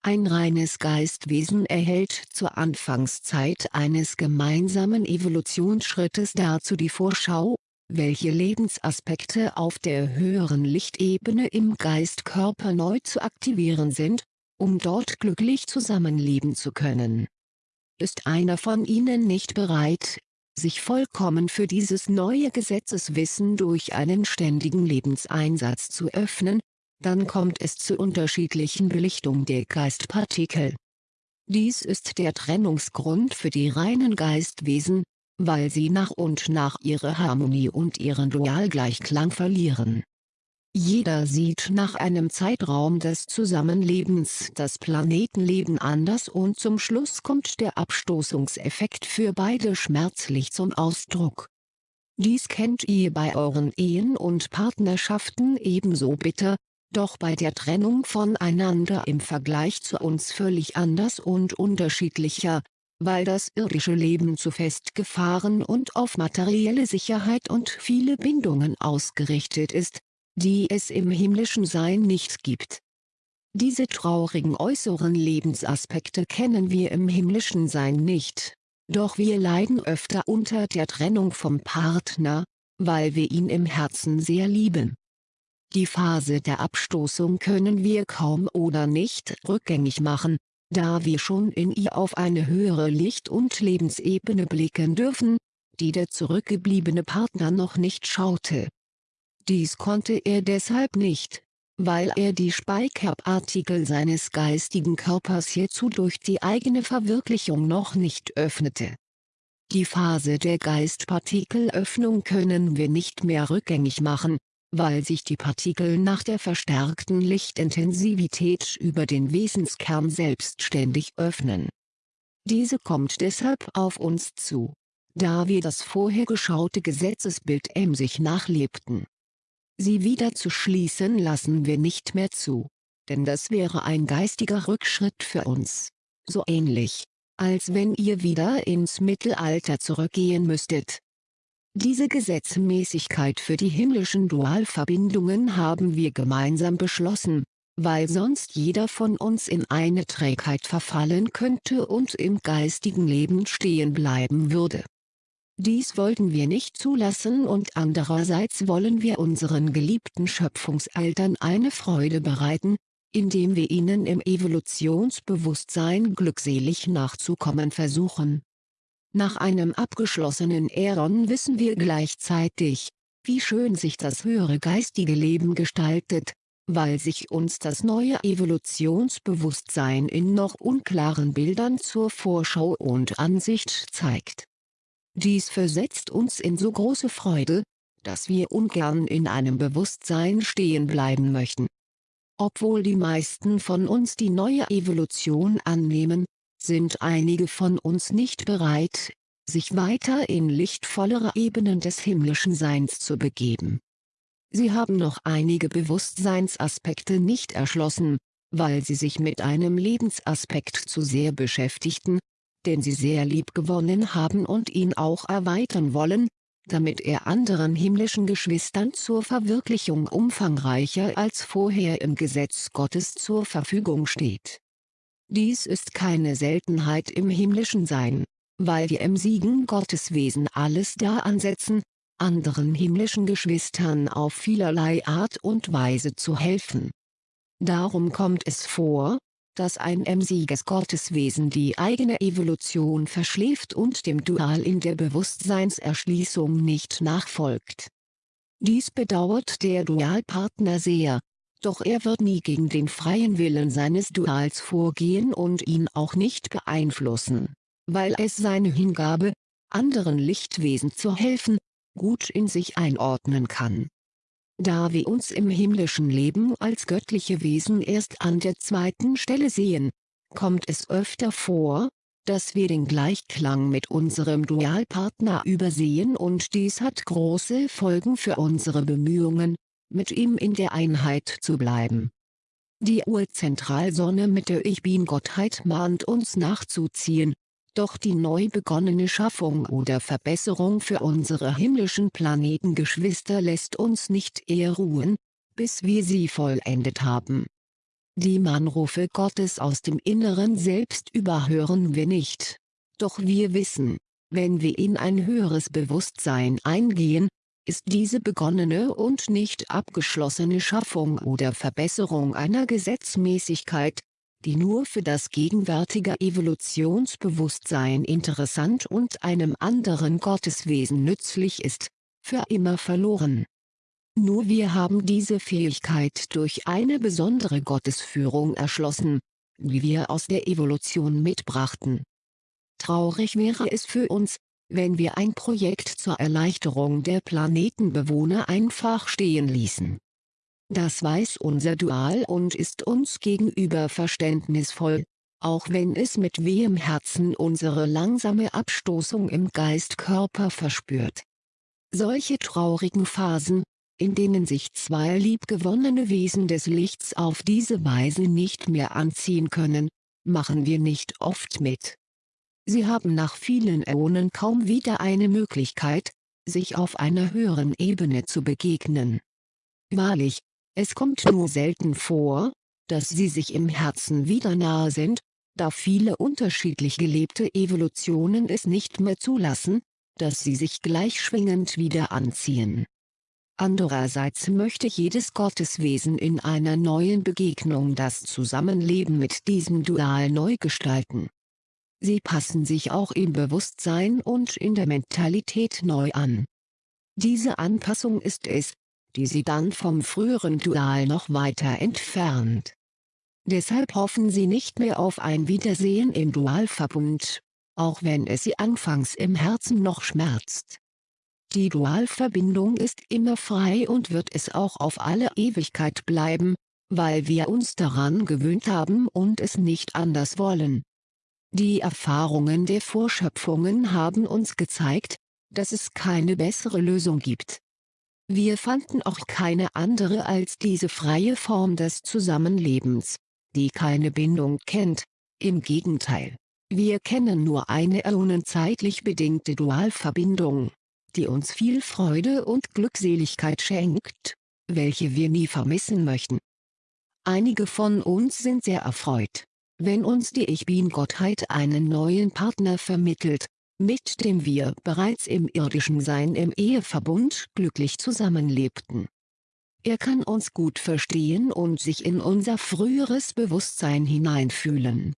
A: Ein reines Geistwesen erhält zur Anfangszeit eines gemeinsamen Evolutionsschrittes dazu die Vorschau, welche Lebensaspekte auf der höheren Lichtebene im Geistkörper neu zu aktivieren sind, um dort glücklich zusammenleben zu können. Ist einer von ihnen nicht bereit, sich vollkommen für dieses neue Gesetzeswissen durch einen ständigen Lebenseinsatz zu öffnen, dann kommt es zu unterschiedlichen Belichtung der Geistpartikel. Dies ist der Trennungsgrund für die reinen Geistwesen, weil sie nach und nach ihre Harmonie und ihren Dualgleichklang verlieren. Jeder sieht nach einem Zeitraum des Zusammenlebens das Planetenleben anders und zum Schluss kommt der Abstoßungseffekt für beide schmerzlich zum Ausdruck. Dies kennt ihr bei euren Ehen und Partnerschaften ebenso bitter, doch bei der Trennung voneinander im Vergleich zu uns völlig anders und unterschiedlicher, weil das irdische Leben zu festgefahren und auf materielle Sicherheit und viele Bindungen ausgerichtet ist, die es im himmlischen Sein nicht gibt. Diese traurigen äußeren Lebensaspekte kennen wir im himmlischen Sein nicht, doch wir leiden öfter unter der Trennung vom Partner, weil wir ihn im Herzen sehr lieben. Die Phase der Abstoßung können wir kaum oder nicht rückgängig machen, da wir schon in ihr auf eine höhere Licht- und Lebensebene blicken dürfen, die der zurückgebliebene Partner noch nicht schaute. Dies konnte er deshalb nicht, weil er die Speicherpartikel seines geistigen Körpers hierzu durch die eigene Verwirklichung noch nicht öffnete. Die Phase der Geistpartikelöffnung können wir nicht mehr rückgängig machen, weil sich die Partikel nach der verstärkten Lichtintensivität über den Wesenskern selbstständig öffnen. Diese kommt deshalb auf uns zu, da wir das vorher geschaute Gesetzesbild emsig nachlebten. Sie wieder zu schließen lassen wir nicht mehr zu, denn das wäre ein geistiger Rückschritt für uns. So ähnlich, als wenn ihr wieder ins Mittelalter zurückgehen müsstet. Diese Gesetzmäßigkeit für die himmlischen Dualverbindungen haben wir gemeinsam beschlossen, weil sonst jeder von uns in eine Trägheit verfallen könnte und im geistigen Leben stehen bleiben würde. Dies wollten wir nicht zulassen und andererseits wollen wir unseren geliebten Schöpfungseltern eine Freude bereiten, indem wir ihnen im Evolutionsbewusstsein glückselig nachzukommen versuchen. Nach einem abgeschlossenen Äron wissen wir gleichzeitig, wie schön sich das höhere geistige Leben gestaltet, weil sich uns das neue Evolutionsbewusstsein in noch unklaren Bildern zur Vorschau und Ansicht zeigt. Dies versetzt uns in so große Freude, dass wir ungern in einem Bewusstsein stehen bleiben möchten. Obwohl die meisten von uns die neue Evolution annehmen, sind einige von uns nicht bereit, sich weiter in lichtvollere Ebenen des himmlischen Seins zu begeben. Sie haben noch einige Bewusstseinsaspekte nicht erschlossen, weil sie sich mit einem Lebensaspekt zu sehr beschäftigten, den sie sehr lieb gewonnen haben und ihn auch erweitern wollen, damit er anderen himmlischen Geschwistern zur Verwirklichung umfangreicher als vorher im Gesetz Gottes zur Verfügung steht. Dies ist keine Seltenheit im himmlischen Sein, weil wir im Siegen Gotteswesen alles da ansetzen, anderen himmlischen Geschwistern auf vielerlei Art und Weise zu helfen. Darum kommt es vor, dass ein emsiges Gotteswesen die eigene Evolution verschläft und dem Dual in der Bewusstseinserschließung nicht nachfolgt. Dies bedauert der Dualpartner sehr, doch er wird nie gegen den freien Willen seines Duals vorgehen und ihn auch nicht beeinflussen, weil es seine Hingabe, anderen Lichtwesen zu helfen, gut in sich einordnen kann. Da wir uns im himmlischen Leben als göttliche Wesen erst an der zweiten Stelle sehen, kommt es öfter vor, dass wir den Gleichklang mit unserem Dualpartner übersehen und dies hat große Folgen für unsere Bemühungen, mit ihm in der Einheit zu bleiben. Die Urzentralsonne mit der Ich-Bin-Gottheit mahnt uns nachzuziehen, doch die neu begonnene Schaffung oder Verbesserung für unsere himmlischen Planetengeschwister lässt uns nicht eher ruhen, bis wir sie vollendet haben. Die Mannrufe Gottes aus dem Inneren Selbst überhören wir nicht. Doch wir wissen, wenn wir in ein höheres Bewusstsein eingehen, ist diese begonnene und nicht abgeschlossene Schaffung oder Verbesserung einer Gesetzmäßigkeit, die nur für das gegenwärtige Evolutionsbewusstsein interessant und einem anderen Gotteswesen nützlich ist, für immer verloren. Nur wir haben diese Fähigkeit durch eine besondere Gottesführung erschlossen, die wir aus der Evolution mitbrachten. Traurig wäre es für uns, wenn wir ein Projekt zur Erleichterung der Planetenbewohner einfach stehen ließen. Das weiß unser Dual und ist uns gegenüber verständnisvoll, auch wenn es mit wehem Herzen unsere langsame Abstoßung im Geistkörper verspürt. Solche traurigen Phasen, in denen sich zwei liebgewonnene Wesen des Lichts auf diese Weise nicht mehr anziehen können, machen wir nicht oft mit. Sie haben nach vielen Äonen kaum wieder eine Möglichkeit, sich auf einer höheren Ebene zu begegnen. Wahrlich, es kommt nur selten vor, dass sie sich im Herzen wieder nahe sind, da viele unterschiedlich gelebte Evolutionen es nicht mehr zulassen, dass sie sich gleichschwingend wieder anziehen. Andererseits möchte jedes Gotteswesen in einer neuen Begegnung das Zusammenleben mit diesem Dual neu gestalten. Sie passen sich auch im Bewusstsein und in der Mentalität neu an. Diese Anpassung ist es, die sie dann vom früheren Dual noch weiter entfernt. Deshalb hoffen sie nicht mehr auf ein Wiedersehen im Dualverbund, auch wenn es sie anfangs im Herzen noch schmerzt. Die Dualverbindung ist immer frei und wird es auch auf alle Ewigkeit bleiben, weil wir uns daran gewöhnt haben und es nicht anders wollen. Die Erfahrungen der Vorschöpfungen haben uns gezeigt, dass es keine bessere Lösung gibt. Wir fanden auch keine andere als diese freie Form des Zusammenlebens, die keine Bindung kennt, im Gegenteil. Wir kennen nur eine äonenzeitlich bedingte Dualverbindung, die uns viel Freude und Glückseligkeit schenkt, welche wir nie vermissen möchten. Einige von uns sind sehr erfreut, wenn uns die Ich Bin-Gottheit einen neuen Partner vermittelt, mit dem wir bereits im irdischen Sein im Eheverbund glücklich zusammenlebten. Er kann uns gut verstehen und sich in unser früheres Bewusstsein hineinfühlen.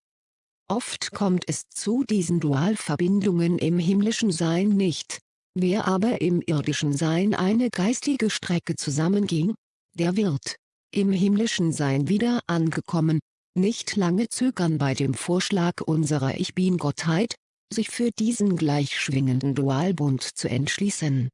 A: Oft kommt es zu diesen Dualverbindungen im himmlischen Sein nicht, wer aber im irdischen Sein eine geistige Strecke zusammenging, der wird, im himmlischen Sein wieder angekommen, nicht lange zögern bei dem Vorschlag unserer Ich Bin-Gottheit, sich für diesen gleichschwingenden Dualbund zu entschließen.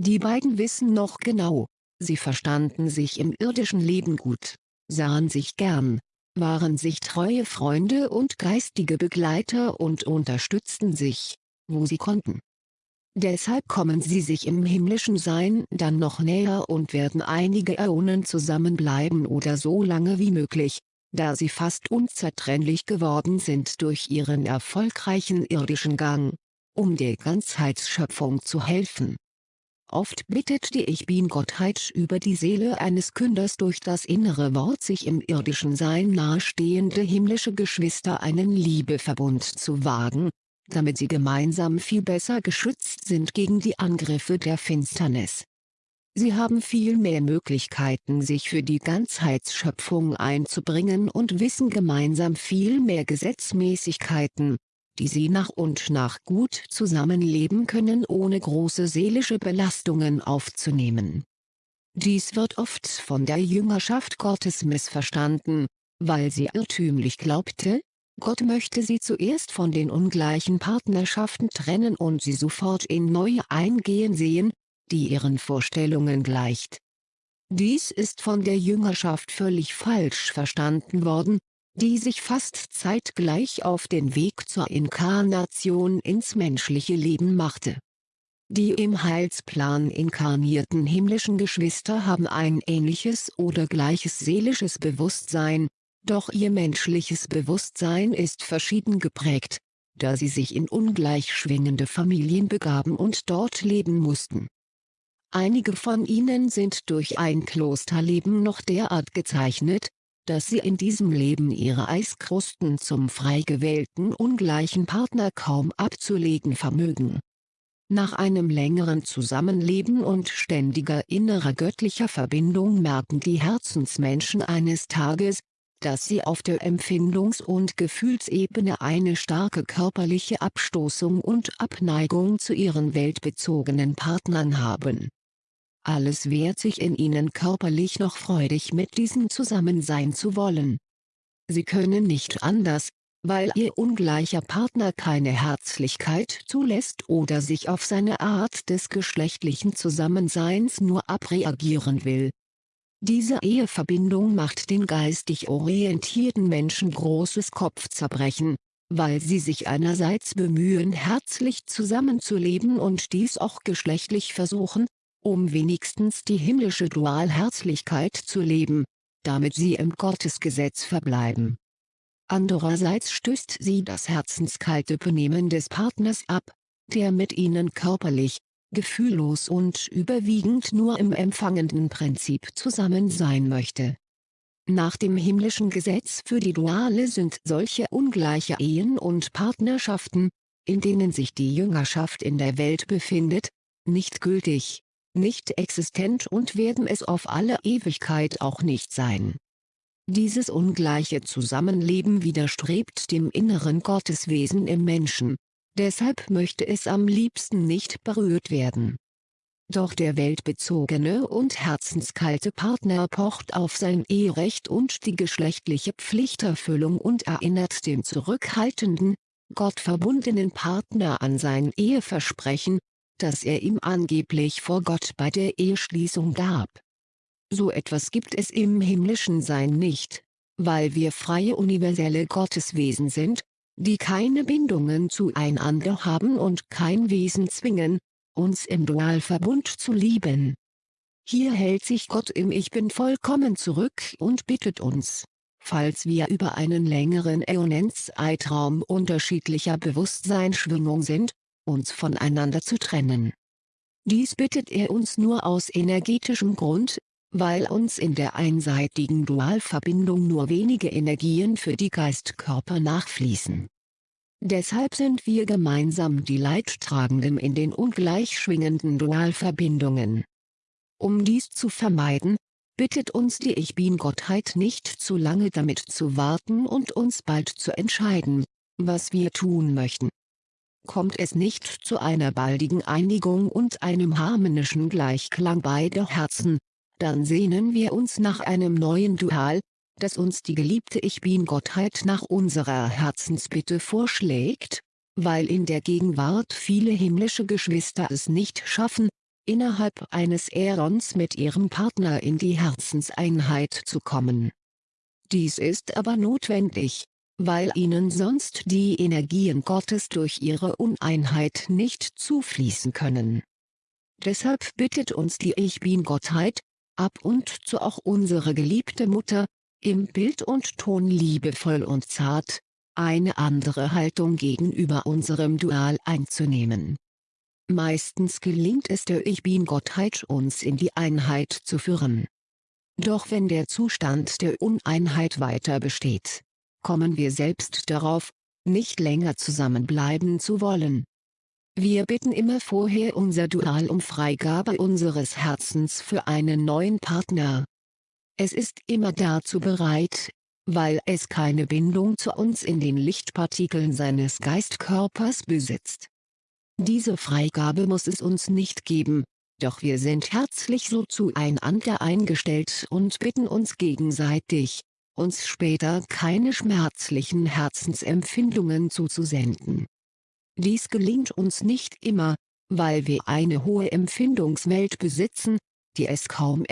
A: Die beiden wissen noch genau, sie verstanden sich im irdischen Leben gut, sahen sich gern, waren sich treue Freunde und geistige Begleiter und unterstützten sich, wo sie konnten. Deshalb kommen sie sich im himmlischen Sein dann noch näher und werden einige Äonen zusammenbleiben oder so lange wie möglich, da sie fast unzertrennlich geworden sind durch ihren erfolgreichen irdischen Gang, um der Ganzheitsschöpfung zu helfen. Oft bittet die Ich Bin-Gottheit über die Seele eines Künders durch das innere Wort sich im irdischen Sein nahestehende himmlische Geschwister einen Liebeverbund zu wagen, damit sie gemeinsam viel besser geschützt sind gegen die Angriffe der Finsternis. Sie haben viel mehr Möglichkeiten sich für die Ganzheitsschöpfung einzubringen und wissen gemeinsam viel mehr Gesetzmäßigkeiten, die sie nach und nach gut zusammenleben können ohne große seelische Belastungen aufzunehmen. Dies wird oft von der Jüngerschaft Gottes missverstanden, weil sie irrtümlich glaubte, Gott möchte sie zuerst von den ungleichen Partnerschaften trennen und sie sofort in neue eingehen sehen, die ihren Vorstellungen gleicht. Dies ist von der Jüngerschaft völlig falsch verstanden worden, die sich fast zeitgleich auf den Weg zur Inkarnation ins menschliche Leben machte. Die im Heilsplan inkarnierten himmlischen Geschwister haben ein ähnliches oder gleiches seelisches Bewusstsein, doch ihr menschliches Bewusstsein ist verschieden geprägt, da sie sich in ungleich schwingende Familien begaben und dort leben mussten. Einige von ihnen sind durch ein Klosterleben noch derart gezeichnet, dass sie in diesem Leben ihre Eiskrusten zum frei gewählten ungleichen Partner kaum abzulegen vermögen. Nach einem längeren Zusammenleben und ständiger innerer göttlicher Verbindung merken die Herzensmenschen eines Tages, dass sie auf der Empfindungs- und Gefühlsebene eine starke körperliche Abstoßung und Abneigung zu ihren weltbezogenen Partnern haben alles wehrt sich in ihnen körperlich noch freudig mit diesen zusammen sein zu wollen. Sie können nicht anders, weil ihr ungleicher Partner keine Herzlichkeit zulässt oder sich auf seine Art des geschlechtlichen Zusammenseins nur abreagieren will. Diese Eheverbindung macht den geistig orientierten Menschen großes Kopfzerbrechen, weil sie sich einerseits bemühen herzlich zusammenzuleben und dies auch geschlechtlich versuchen, um wenigstens die himmlische Dualherzlichkeit zu leben, damit sie im Gottesgesetz verbleiben. Andererseits stößt sie das herzenskalte Benehmen des Partners ab, der mit ihnen körperlich, gefühllos und überwiegend nur im empfangenden Prinzip zusammen sein möchte. Nach dem himmlischen Gesetz für die Duale sind solche ungleiche Ehen und Partnerschaften, in denen sich die Jüngerschaft in der Welt befindet, nicht gültig nicht existent und werden es auf alle Ewigkeit auch nicht sein. Dieses ungleiche Zusammenleben widerstrebt dem inneren Gotteswesen im Menschen, deshalb möchte es am liebsten nicht berührt werden. Doch der weltbezogene und herzenskalte Partner pocht auf sein Eherecht und die geschlechtliche Pflichterfüllung und erinnert den zurückhaltenden, gottverbundenen Partner an sein Eheversprechen, das er ihm angeblich vor Gott bei der Eheschließung gab. So etwas gibt es im himmlischen Sein nicht, weil wir freie universelle Gotteswesen sind, die keine Bindungen zueinander haben und kein Wesen zwingen, uns im Dualverbund zu lieben. Hier hält sich Gott im Ich Bin vollkommen zurück und bittet uns, falls wir über einen längeren Äonenszeitraum unterschiedlicher Bewusstseinsschwingung sind, uns voneinander zu trennen. Dies bittet er uns nur aus energetischem Grund, weil uns in der einseitigen Dualverbindung nur wenige Energien für die Geistkörper nachfließen. Deshalb sind wir gemeinsam die Leidtragenden in den ungleich schwingenden Dualverbindungen. Um dies zu vermeiden, bittet uns die Ich Bin-Gottheit nicht zu lange damit zu warten und uns bald zu entscheiden, was wir tun möchten. Kommt es nicht zu einer baldigen Einigung und einem harmonischen Gleichklang beider Herzen, dann sehnen wir uns nach einem neuen Dual, das uns die geliebte Ich Bin-Gottheit nach unserer Herzensbitte vorschlägt, weil in der Gegenwart viele himmlische Geschwister es nicht schaffen, innerhalb eines Äons mit ihrem Partner in die Herzenseinheit zu kommen. Dies ist aber notwendig, weil ihnen sonst die Energien Gottes durch ihre Uneinheit nicht zufließen können. Deshalb bittet uns die Ich Bin-Gottheit, ab und zu auch unsere geliebte Mutter, im Bild und Ton liebevoll und zart, eine andere Haltung gegenüber unserem Dual einzunehmen. Meistens gelingt es der Ich Bin-Gottheit uns in die Einheit zu führen. Doch wenn der Zustand der Uneinheit weiter besteht, kommen wir selbst darauf, nicht länger zusammenbleiben zu wollen. Wir bitten immer vorher unser Dual um Freigabe unseres Herzens für einen neuen Partner. Es ist immer dazu bereit, weil es keine Bindung zu uns in den Lichtpartikeln seines Geistkörpers besitzt. Diese Freigabe muss es uns nicht geben, doch wir sind herzlich so zueinander eingestellt und bitten uns gegenseitig, uns später keine schmerzlichen Herzensempfindungen zuzusenden. Dies gelingt uns nicht immer, weil wir eine hohe Empfindungswelt besitzen, die es kaum